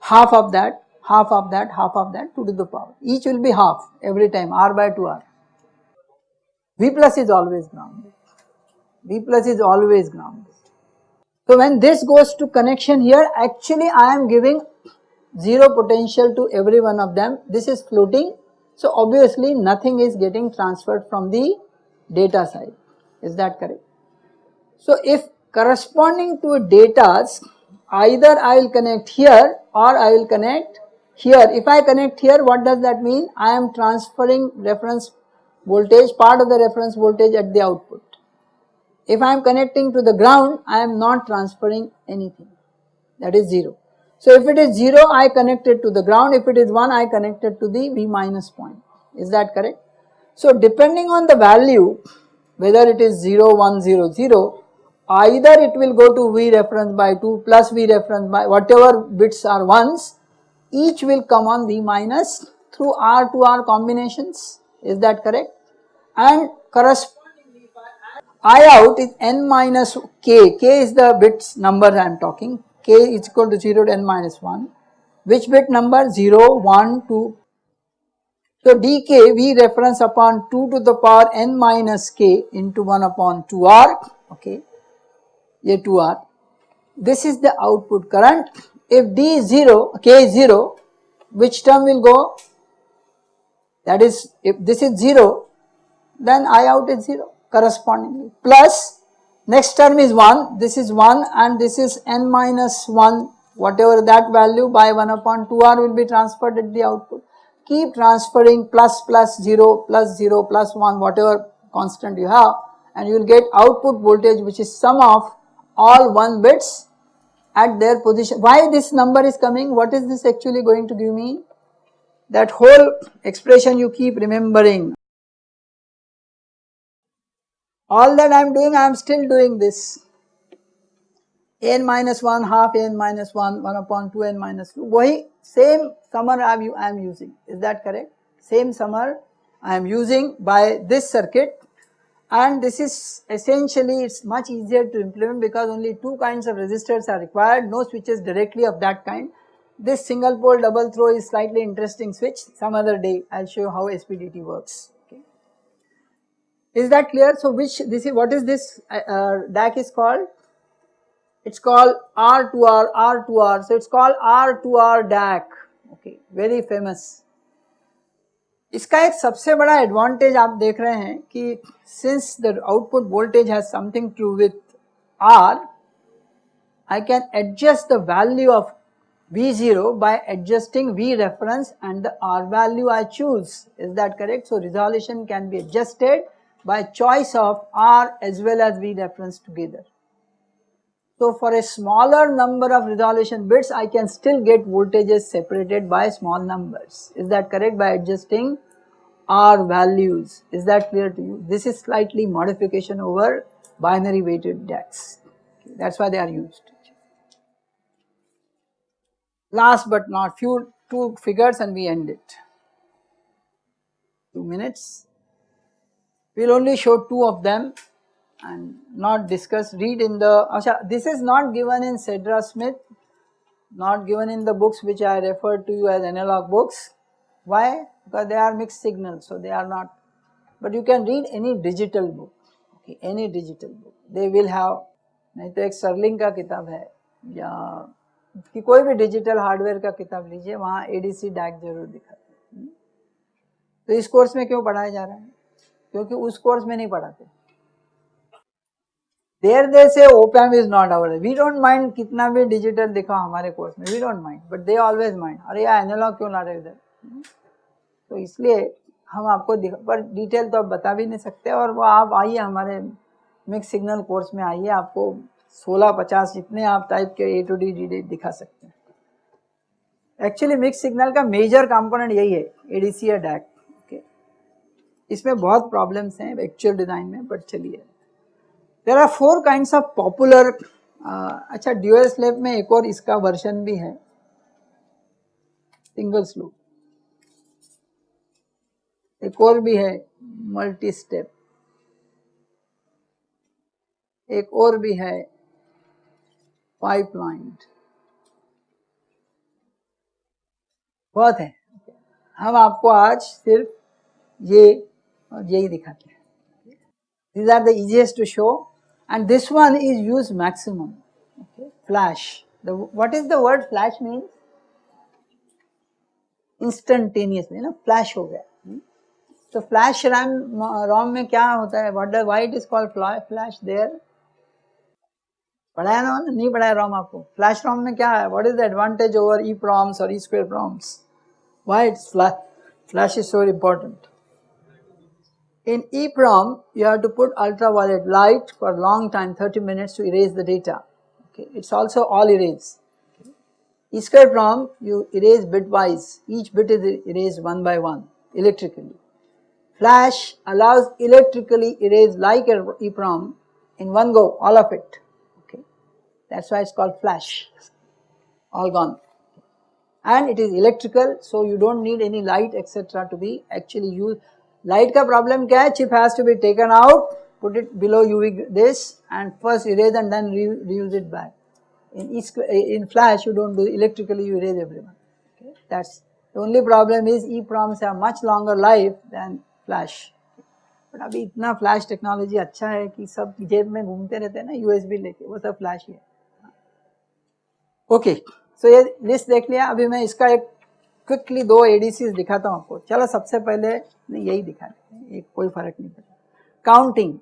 half of that half of that half of that 2 to the power each will be half every time R by 2 R. V plus is always grounded V plus is always grounded. So when this goes to connection here actually I am giving 0 potential to every one of them this is floating so obviously nothing is getting transferred from the data side, is that correct? So if corresponding to datas either I will connect here or I will connect here. If I connect here what does that mean? I am transferring reference voltage part of the reference voltage at the output. If I am connecting to the ground I am not transferring anything. That is 0. So if it is 0 I connect it to the ground, if it is 1 I connect it to the V minus point, is that correct? So depending on the value whether it is 0, 1, 0, 0 either it will go to V reference by 2 plus V reference by whatever bits are ones each will come on V minus through R to R combinations. Is that correct? And correspondingly I out is n minus k, k is the bits number I am talking. K is equal to 0 to n minus 1 which bit number? 0 1 2 so dk we reference upon 2 to the power n minus k into 1 upon 2r okay a 2r this is the output current. If d is 0 k is 0 which term will go? That is if this is 0 then i out is 0 correspondingly plus Next term is 1, this is 1 and this is n minus 1 whatever that value by 1 upon 2r will be transferred at the output. Keep transferring plus plus 0 plus 0 plus 1 whatever constant you have and you will get output voltage which is sum of all 1 bits at their position. Why this number is coming? What is this actually going to give me? That whole expression you keep remembering all that I am doing I am still doing this. N minus 1 half n minus 1 1 upon 2 n minus 2 wahi same summer I am using. Is that correct? Same summer I am using by this circuit. And this is essentially it is much easier to implement because only two kinds of resistors are required. No switches directly of that kind. This single pole double throw is slightly interesting switch. Some other day I will show you how SPDT works. Is that clear? So which this is what is this uh, uh DAC is called? It's called R2R, R2R. So it's called R2R DAC. Okay, very famous. इसका एक सबसे बड़ा advantage आप देख रहे हैं कि since the output voltage has something to with are I can adjust the value of V0 by adjusting V reference and the R value I choose. Is that correct? So resolution can be adjusted by choice of R as well as V reference together. So for a smaller number of resolution bits I can still get voltages separated by small numbers. Is that correct by adjusting R values? Is that clear to you? This is slightly modification over binary weighted DACs. Okay, that is why they are used. Last but not few two figures and we end it. 2 minutes. We will only show two of them and not discuss, read in the, Asha, this is not given in Cedra Smith, not given in the books which I referred to you as analog books. Why? Because they are mixed signals, so they are not, but you can read any digital book, okay, any digital book, they will have, नहीं तो एक Serling का किताब है या कि कोई भी डिजिटल हार्डवेयर का किताब लीजिए वहाँ एडीसी डैक ज़रूर दिखाते हैं तो इस कोर्स में क्यों पढ़ाया जा रहा है क्योंकि उस कोर्स में नहीं पढ़ाते। There they say opamp is not our we don't mind कितना भी डिजिटल दिखा हमारे कोर्स में we don't mind but they always mind अरे यार एनालॉग क्यों ला रहे इधर? तो इसलिए हम आपको पर डिटेल तो आप बता भी नहीं सकते और वो आप आइए हमारे मिक्स सिग्नल कोर्स में आइए, आपको 16 50 जितने आप टाइप के ए टू डी डी दिखा सकते हैं। एक्चुअली मिक्स सिग्नल का मेजर कंपोनेंट यही है एडीसी या डैक इसमें बहुत प्रॉब्लम्स हैं एक्चुअल डिज़ाइन में बट चलिए। There are four kind of popular अच्छा ड्यूएल स्लेब में एक और इसका वर्जन भी है। सिंगल स्लूप एक और भी है मल्टी स्टेप एक और भी है पाइपलाइन बहुत है। हम आपको आज सिर्फ़ ये और यही दिखाते हैं। Are the easiest to show. And this one is used maximum. Okay. Flash. The, what is the word flash means? Instantaneously ना flash हो गया। तो फ्लैश रैम रोम में क्या होता है? What why it is called flash there पढ़ाया ना नहीं पढ़ाया रोम आपको? फ्लैश रोम में क्या है? What is the advantage over E PROMs और E square PROMs why it's flash is so important In EEPROM, you have to put ultraviolet light for a long time, 30 minutes to erase the data. Okay. It's also all erase. Okay. E-square PROM, you erase bitwise. Each bit is erased one by one electrically. Flash allows electrically erase like EEPROM in one go, all of it. Okay, that's why it's called flash. All gone, and it is electrical, so you don't need any light etc. to be actually used. Light ka problem kya hai? Chip has to be taken out, put it below UV this, and first erase and then re reuse it back. In in flash, you don't do electrically. You erase everyone. Okay, that's the only problem is EEPROMs have much longer life than flash but अभी इतना flash technology अच्छा है कि सब जेब में घूमते रहते हैं ना यूएसबी लेके वो सब फ्लैश ही है ओके सो ये लिस्ट देख लिया अभी मैं इसका एक क्विकली दो एडीसी दिखाता हूँ आपको चलो सबसे पहले नहीं यही दिखा देते एक कोई फर्क नहीं पड़ता counting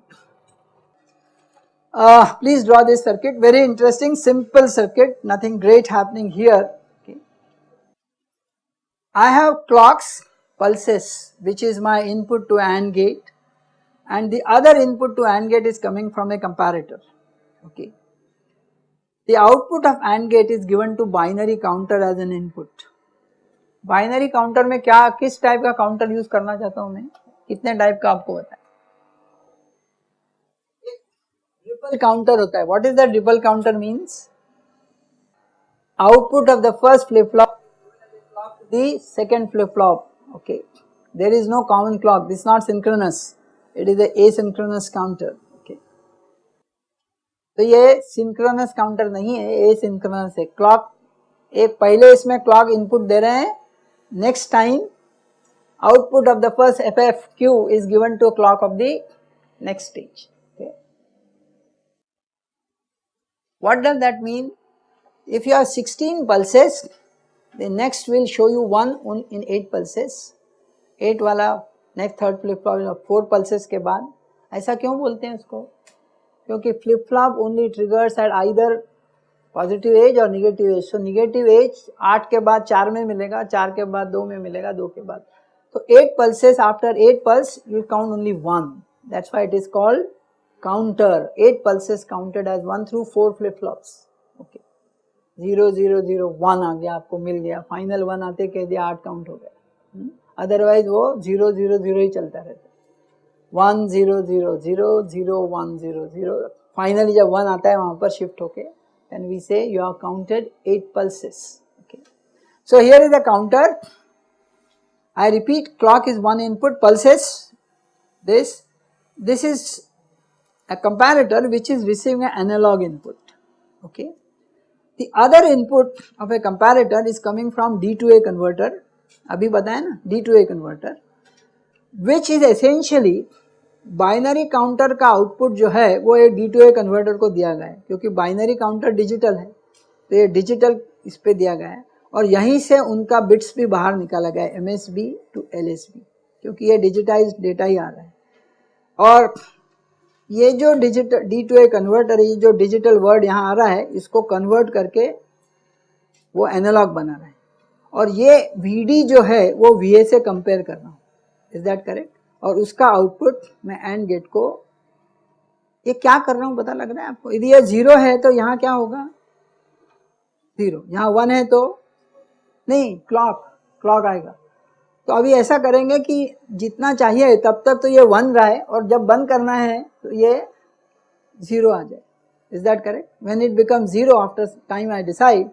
please draw this circuit very interesting simple circuit nothing great happening here I have clocks pulses which is my input to AND gate and the other input to AND gate is coming from a comparator okay. The output of AND gate is given to binary counter as an input. Binary counter में क्या, किस type का counter use करना चाहता हूँ मैं? कितने type का आपको बताए? ट्रिपल काउंटर होता है। What is the ripple counter means output of the first flip flop the second flip flop no common clock. This is not synchronous. It is a asynchronous counter. Okay. तो ये synchronous counter नहीं है asynchronous है। Clock एक पहले इसमें clock input दे रहे हैं next time output of the first FFQ is given to clock of the next stage. Okay. What does that mean? If you have 16 pulses, the next will show you one in 8 pulses 8 वाला next third flip flop four pulses के बाद ऐसा क्यों बोलते हैं इसको क्योंकि flip flop only triggers eight either positive edge और negative edge. So negative edge आठ के बाद चार में मिलेगा, चार के बाद दो में मिलेगा, दो के बाद। तो eight pulses after eight pulse you count only one that's why it is called counter eight pulses counted as one through four flip flops okay zero zero zero one आ गया, आपको मिल गया। फाइनल वन आते कह दिया, आठ count हो गया। Otherwise वो ज़ीरो ज़ीरो ज़ीरो ही चलता रहता one zero zero zero zero one zero zero finally जब वन आता है, वहाँ पर शिफ्ट होके एंड वी से you are counted eight pulses okay so here is the counter I repeat clock is one input pulses this this is a comparator which is receiving an analog input okay The other input of a comparator is coming from D to A converter, अभी बताया ना D to A converter, which is essentially binary counter का output जो है, वो एक D to A converter को दिया गया है, क्योंकि बाइनरी काउंटर डिजिटल है तो ये डिजिटल इस पर दिया गया है। और यहीं से उनका बिट्स भी बाहर निकाला गया है M S B to L S B क्योंकि ये डिजिटाइज डेटा ही आ रहा है। और ये जो digital D to A converter ये जो डिजिटल वर्ड यहाँ आ रहा है, इसको कन्वर्ट करके वो एनालॉग बना रहा है। और ये वी डी जो है, वो वी ए से कंपेयर कर रहा हूँ। इज़ दैट करेक्ट और उसका आउटपुट मैं एंड गेट को, ये क्या कर रहा हूँ पता लग रहा है आपको? यदि ये ज़ीरो है तो यहाँ क्या होगा? ज़ीरो यहाँ वन है तो नहीं क्लॉक क्लॉक आएगा। तो अभी ऐसा करेंगे कि जितना चाहिए, तब तक तो ये वन रहा है और जब बंद करना है तो ये ज़ीरो आ जाए। Is that correct when it become zero after time I decide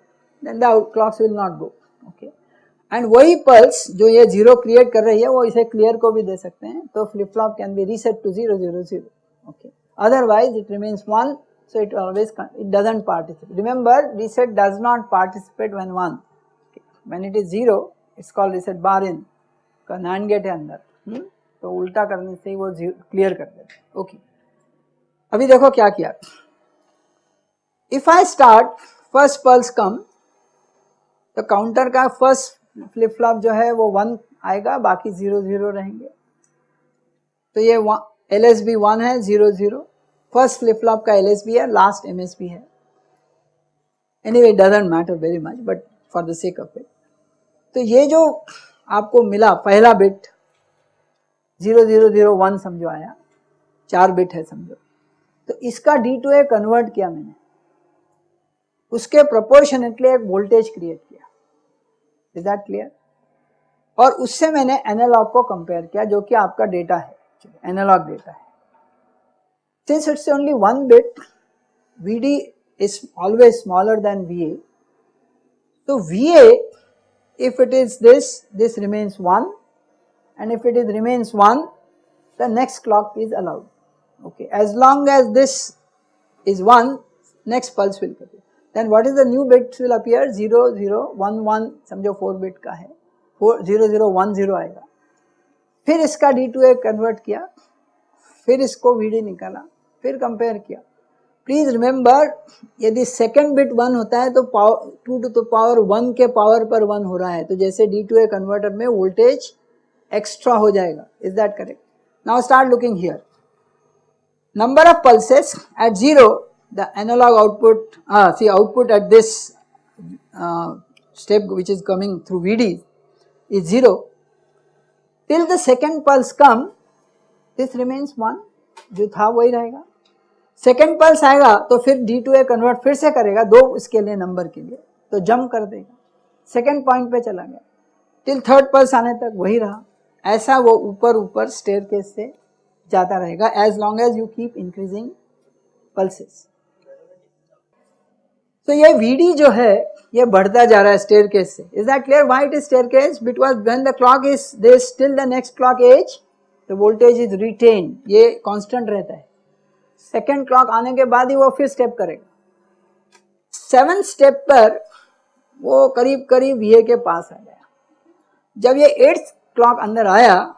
then the clocks will not go okay and वही पल्स जो ये ज़ीरो क्रिएट कर रही है, वो इसे क्लियर को भी दे सकते हैं। तो flip flop can be reset to zero zero zero okay otherwise, it remains 1 so it always it does not participate. Remember, reset does not participate when 1 okay. when it is 0 it is called reset bar in. का NAND gate है अंदर हुँ? तो उल्टा करने से ही वो clear कर देते ओके अभी देखो क्या किया। If I start first pulse come तो काउंटर का फ़र्स्ट फ्लिप फ्लॉप जो है वो वन आएगा, बाकी ज़ीरो ज़ीरो रहेंगे। तो ये एल एस बी वन है zero zero first flip flop का एल एस बी है लास्ट एम एस बी है। Anyway doesn't matter very much but for the sake of it तो ये जो आपको मिला पहला bit zero zero zero one समझो आया, चार बिट है समझो। तो इसका डी टू ए कन्वर्ट किया मैंने। उसके प्रोपोर्शनेटली एक वोल्टेज क्रिएट किया। इज़ दैट क्लियर और उससे मैंने एनालॉग को कंपेयर किया, जो कि आपका डेटा है। एनालॉग डेटा है। Since it's only one bit V D is always smaller than V A तो V A if it is this this remains one and if it is remains one the next clock is allowed okay as long as this is one next pulse will cut then what is the new bit will appear? 0 0 1 1 समझो 4 bit का है। 4 0 0 1 0 आएगा। फिर इसका D2A convert किया। फिर इसको VD निकाला। फिर कंपेयर किया। प्लीज़ रिमेंबर यदि सेकेंड बिट वन होता है तो पावर टू टू तो पावर वन के पावर पर वन हो रहा है। तो जैसे डी टू ए कन्वर्टर में वोल्टेज एक्स्ट्रा हो जाएगा। Is that correct now start looking here number of pulses at 0 the analog output uh, see output at this uh, step which is coming through VD is 0 till the second pulse come this remains 1 जो था वही रहेगा। Second pulse आएगा तो फिर D to A convert फिर से करेगा दो इसके लिए नंबर के लिए तो जंप कर देगा। सेकेंड पॉइंट पे चला गया। टिल थर्ड पल्स आने तक वही रहा। ऐसा वो ऊपर ऊपर स्टेयर केस से जाता रहेगा as long as you keep increasing pulses तो ये वीडी जो है, ये बढ़ता जा रहा है स्टेयर केस से। Is that clear why it is staircase because when the clock is this till the next clock edge the voltage is retain ये कांस्टेंट रहता है। सेकेंड क्लॉक आने के बाद ही वो फिर स्टेप करेगा। सेवन स्टेप पर वो करीब करीब वी के पास आ गया। जब ये एट्थ क्लॉक अंदर आया,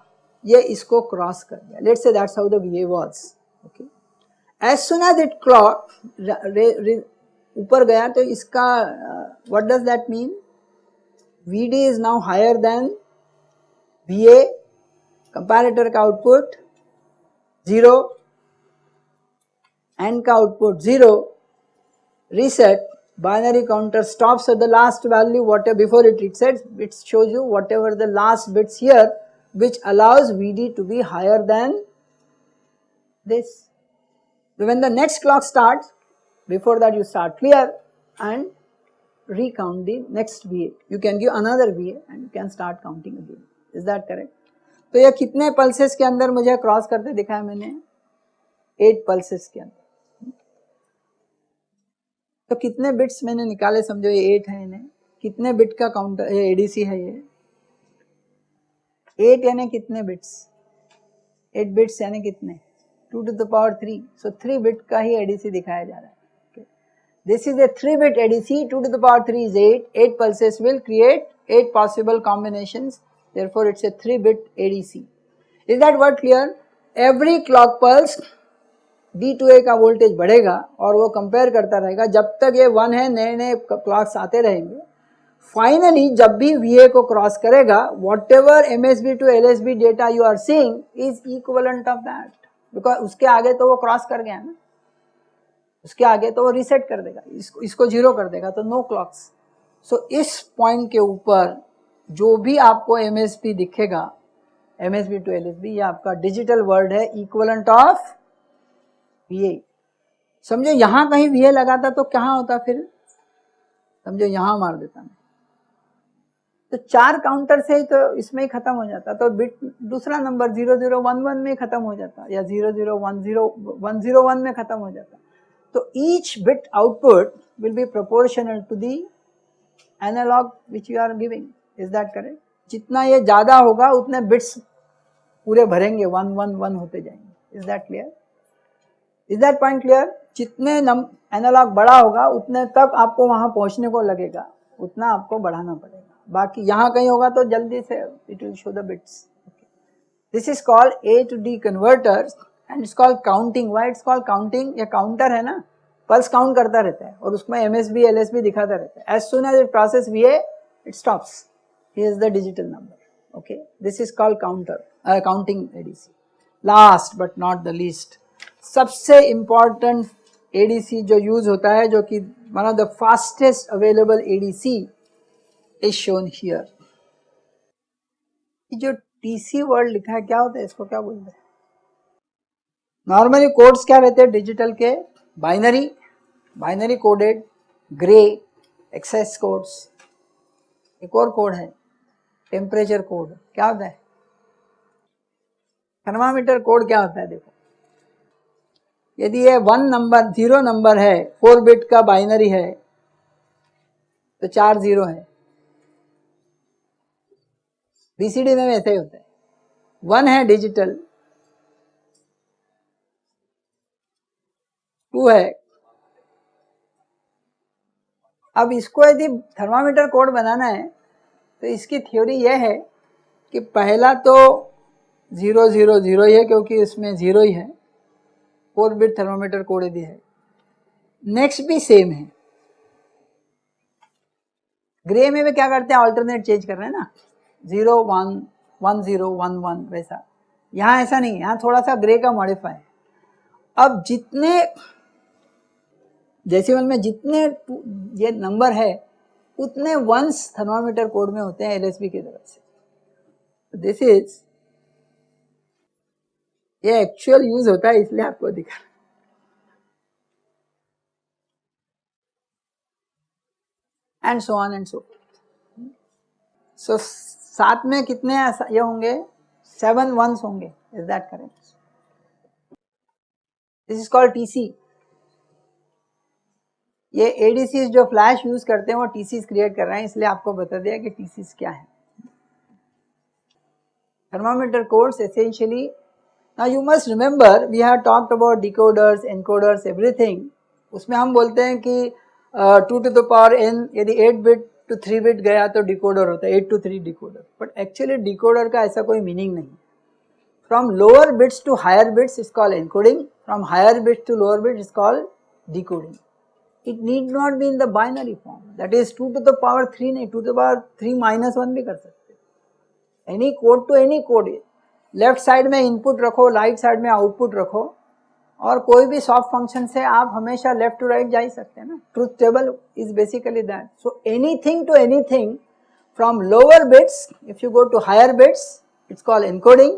ये इसको क्रॉस कर दिया। Let's see that's how the V was okay as soon as it clock ऊपर गया तो इसका what does that mean V D is now higher than V A comparator का आउटपुट जीरो AND का output 0 reset binary counter stops at the last value whatever before it resets it shows you whatever the last bits here which allows VD to be higher than this. So when the next clock starts before that, you start clear and recount the next VA. You can give another VA and you can start counting again. Is that correct? तो ये कितने pulses के अंदर मुझे cross करते दिखाया मैंने? Eight pulses के अंदर। तो कितने बिट्स मैंने निकाले समझो ये एट है इन्हें। कितने बिट का काउंटर ये एडीसी है ये। एट यानी कितने बिट्स एट बिट्स यानी कितने? Two to the power three so three bit का ही एडीसी दिखाया जा रहा है। This is a three bit ADC two to the power three is eight eight pulses will create eight possible combinations therefore, it's a 3 bit ADC is that word clear? Every clock pulse D to A का voltage बढ़ेगा और वो compare करता रहेगा। जब तक ये one है, नए नए क्लॉक्स आते रहेंगे। फाइनली जब भी ए को क्रॉस करेगा whatever M S B to L S B data you are seeing is equivalent of that because उसके आगे तो वो क्रॉस उसके आगे तो वो रिसेट कर देगा, इसको इसको ज़ीरो कर देगा तो नो क्लॉक्स सो इस पॉइंट के ऊपर जो भी आपको एमएसपी दिखेगा M S B to L S B ये आपका डिजिटल वर्ड है इक्वलेंट ऑफ़ वी समझो, यहाँ कहीं VA लगाता तो कहाँ होता फिर? समझो, यहाँ मार देता मैं। तो चार काउंटर से ही तो इसमें ही खत्म हो जाता तो बिट दूसरा number zero zero one one में खत्म हो जाता, या zero zero one zero one zero one में खत्म हो जाता। तो each bit output will be proportional to the analog which you are giving is that correct जितना ये ज़्यादा होगा, उतने बिट्स पूरे भरेंगे वन वन वन होते जाएँगे. Is that clear is that point clear जितने एनालॉग बड़ा होगा, उतने तक आपको वहाँ पहुँचने को लगेगा. उतना आपको बढ़ाना पड़ेगा. बाकी यहाँ कहीं होगा तो जल्दी से it will show the bits this is called A to D converter and it's called counting why it's called counting ये काउंटर है ना? पल्स काउंट करता रहता है। और उसमें M S B L S B दिखाता रहता है। As soon as it process V A it stops he is the digital number okay this is called counter counting ADC last but not the least सबसे important ADC जो use होता है, जो कि one of the fastest available ADC is shown here जो TC word लिखा है, क्या होता है? इसको क्या बोलते हैं? नॉर्मली कोड्स क्या रहते हैं? डिजिटल के binary binary coded gray excess codes एक और कोड है टेम्परेचर कोड क्या होता है? थर्मामीटर कोड क्या होता है? देखो। यदि ये वन नंबर ज़ीरो नंबर है फोर बिट का बाइनरी है तो चार ज़ीरो है। बीसीडी में ऐसे ही होता है। वन है डिजिटल टू है। अब इसको यदि थर्मामीटर कोड बनाना है तो इसकी थ्योरी यह है कि पहला तो ज़ीरो ज़ीरो ज़ीरो ही है, क्योंकि इसमें ज़ीरो ही है। फोर बिट थर्मोमीटर कोड यदि है। नेक्स्ट भी सेम है। ग्रे में भी क्या करते हैं? ऑल्टरनेट चेंज कर रहे हैं ना? Zero one one zero one one वैसा। यहाँ ऐसा नहीं है। यहाँ थोड़ा सा ग्रे का मॉडिफाई है। अब जितने डेसिमल में जितने ये नंबर है, उतने वंस थर्मामीटर कोड में होते हैं एलएसबी की तरफ़ से। दिस इज़ ये एक्चुअल यूज़ होता है, इसलिए आपको दिखा। And so on and so so सात में कितने ये होंगे? सेवन वंस होंगे। Is that correct this is called TC ये एडीसी जो फ्लैश यूज़ करते हैं वो टीसी क्रिएट कर रहे हैं इसलिए आपको बता दिया कि टीसी क्या है। Thermometer course essentially Now you must remember we have talked about decoders, encoders, everything. उसमें हम बोलते हैं कि two to the power N यदि eight bit to three bit गया तो डिकोडर होता है eight to three decoder but actually decoder का ऐसा कोई मीनिंग नहीं from lower bits to higher bits is call encoding from higher bits to lower bit is call decoding it need not be in the binary form that is two to the power three नहीं two to the power three minus one भी कर सकते any code to any code left side में input रखो right side में output रखो, और कोई भी सॉफ्ट फ़ंक्शन से आप हमेशा लेफ़्ट टू राइट जा ही सकते हैं ना। Truth table is basically that so anything to anything from lower if you go to higher higher it's call encoding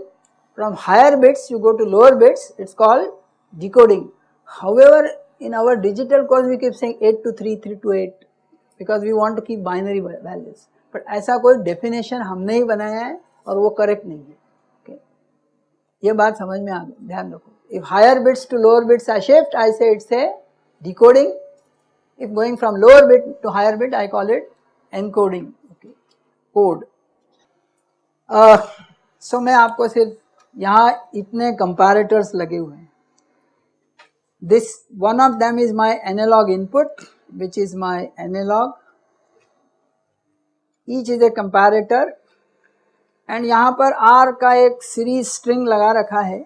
from higher higher you go to lower lower it's it's called decoding. However in our digital course, we keep saying 8 to 3 3 to 8 because we want to keep binary values. But ऐसा कोई definition हमने ही बनाया है, और वो correct नहीं है. ये बात समझ में आ गई. ध्यान रखो. If higher bits to lower bits are shift I say it's a decoding if going from lower bit to higher bit I call it encoding okay code so मैं आपको सिर्फ़ यहाँ इतने कंपैरेटर्स लगे हुए हैं. This, one of them is my analog input, which is my analog. Each is a comparator. And यहाँ पर आर का एक सीरीज़ स्ट्रिंग लगा रखा है।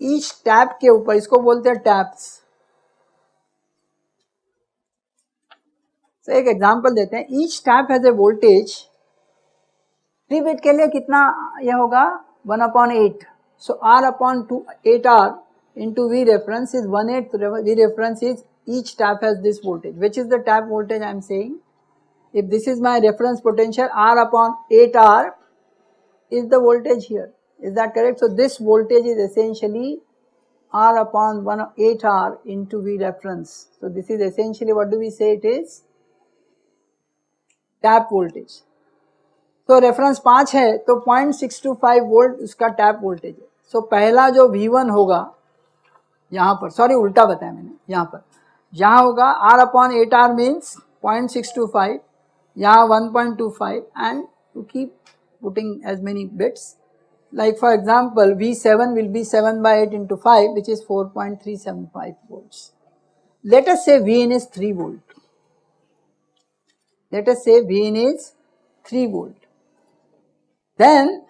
ईच टैप के ऊपर, इसको बोलते हैं टैप्स तो एक एग्जांपल देते हैं। Each tap has a voltage three bit के लिए कितना यह होगा? One upon eight so R upon two eight R into V reference is 1 8 V reference is each tap has this voltage which is the tap voltage I am saying if this is my reference potential R upon 8 R is the voltage here. Is that correct? So this voltage is essentially R upon 1 8R into V reference. So this is essentially what do we say it is? Tap voltage. तो reference पाँच है तो point six two five volt उसका tap voltage है सो so, पहला जो V1 होगा यहाँ पर सॉरी उल्टा बताया मैंने यहाँ पर यहाँ होगा R upon eight R means point six two five यहाँ one point two five and to keep putting as many bits like for example V7 will be 7 by 8 into 5 which is 4.375 volts. Let us say Vin is 3 volt. Let us say Vin is 3 volt. Then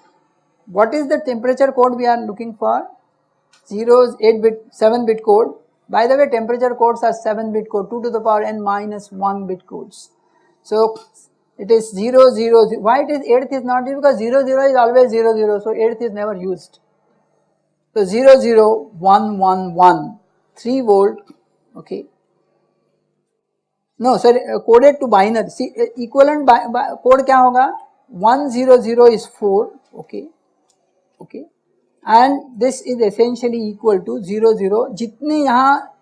what is the temperature code we are looking for? 0 8 bit 7 bit code. By the way temperature codes are 7 bit code 2 to the power n minus 1 bit codes. So it is 0 0, 0. why it is 8th is not used because 0 0 is always 0 0 so 8th is never used. So 0 0 1 1 1 3 volt okay. No sorry uh, coded to binary see uh, equivalent by, by, code क्या होगा 1 0 0 is 4 okay okay And this is essentially equal to 0 0 जितने यहाँ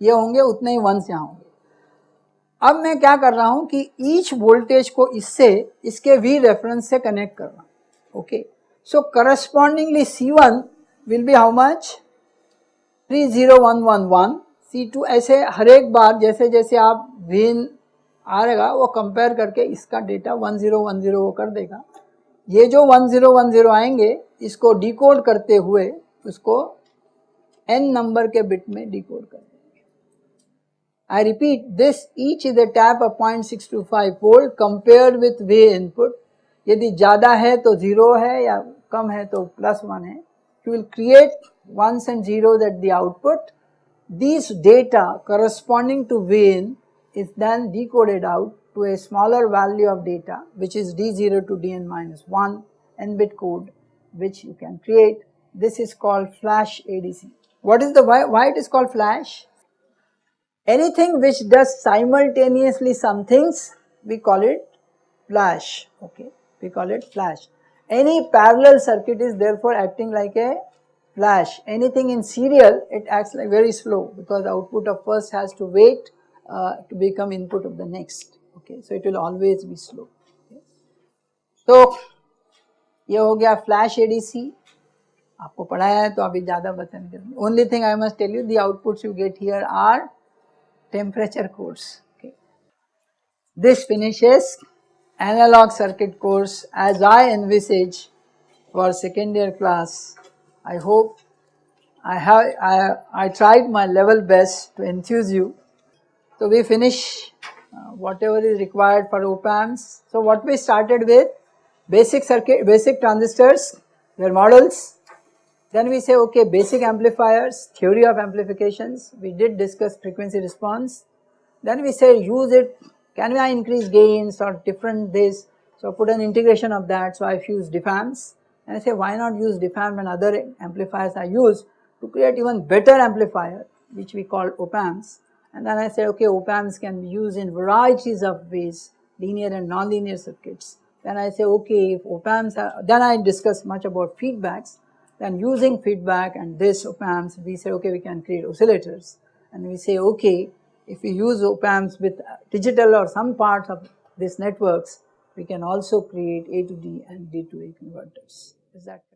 ये होंगे, उतने ही once यहाँ होंगे। अब मैं क्या कर रहा हूँ कि ईच वोल्टेज को इससे, इसके वी रेफरेंस से कनेक्ट कर रहा हूँ। Okay so correspondingly C one will be how much three zero one one one C two ऐसे हर एक बार, जैसे जैसे आप वीन आएगा वो कंपेयर करके इसका data one zero one zero वो कर देगा। ये जो 1010 आएँगे, इसको डिकोड करते हुए उसको एन नंबर के बिट में डिकोड कर I repeat this each is tap of point six two five fold compare with V input यदि ज़्यादा है तो ज़ीरो है या कम है तो प्लस वन है। You will create ones and zero that the output this data corresponding to V in is then decoded out to a smaller value of data which is D0 to Dn minus 1 n bit code which you can create. This is called flash ADC. What is the why, why it is called flash? Anything which does simultaneously some things, we call it flash, okay, we call it flash. Any parallel circuit is therefore acting like a flash. Anything in serial, it acts like very slow because the output of first has to wait uh, to become input of the next, okay. So, it will always be slow. Okay. So, ये हो गया flash ADC आपको पढ़ाया है तो अभी ज़्यादा बता only thing I must tell you the outputs you get here are course. Okay. This finishes analog circuit course as I envisage for second year class. I hope I have I, I tried my level best to enthuse you. So we finish uh, whatever is required for op amps. So what we started with basic circuit basic transistors their models. Then we say okay basic amplifiers, theory of amplifications, we did discuss frequency response. Then we say use it, can I increase gains or different this, so put an integration of that, so I've used and I say why not use diff amp when other amplifiers are used to create even better amplifier which we call op amps and then I say okay op amps can be used in varieties of ways linear and nonlinear circuits. Then I say okay if op amps are, then I discuss much about feedbacks then using feedback and this op amps, we say okay we can create oscillators and we say okay if we use op amps with digital or some parts of these networks we can also create A to D and D to A converters. Is that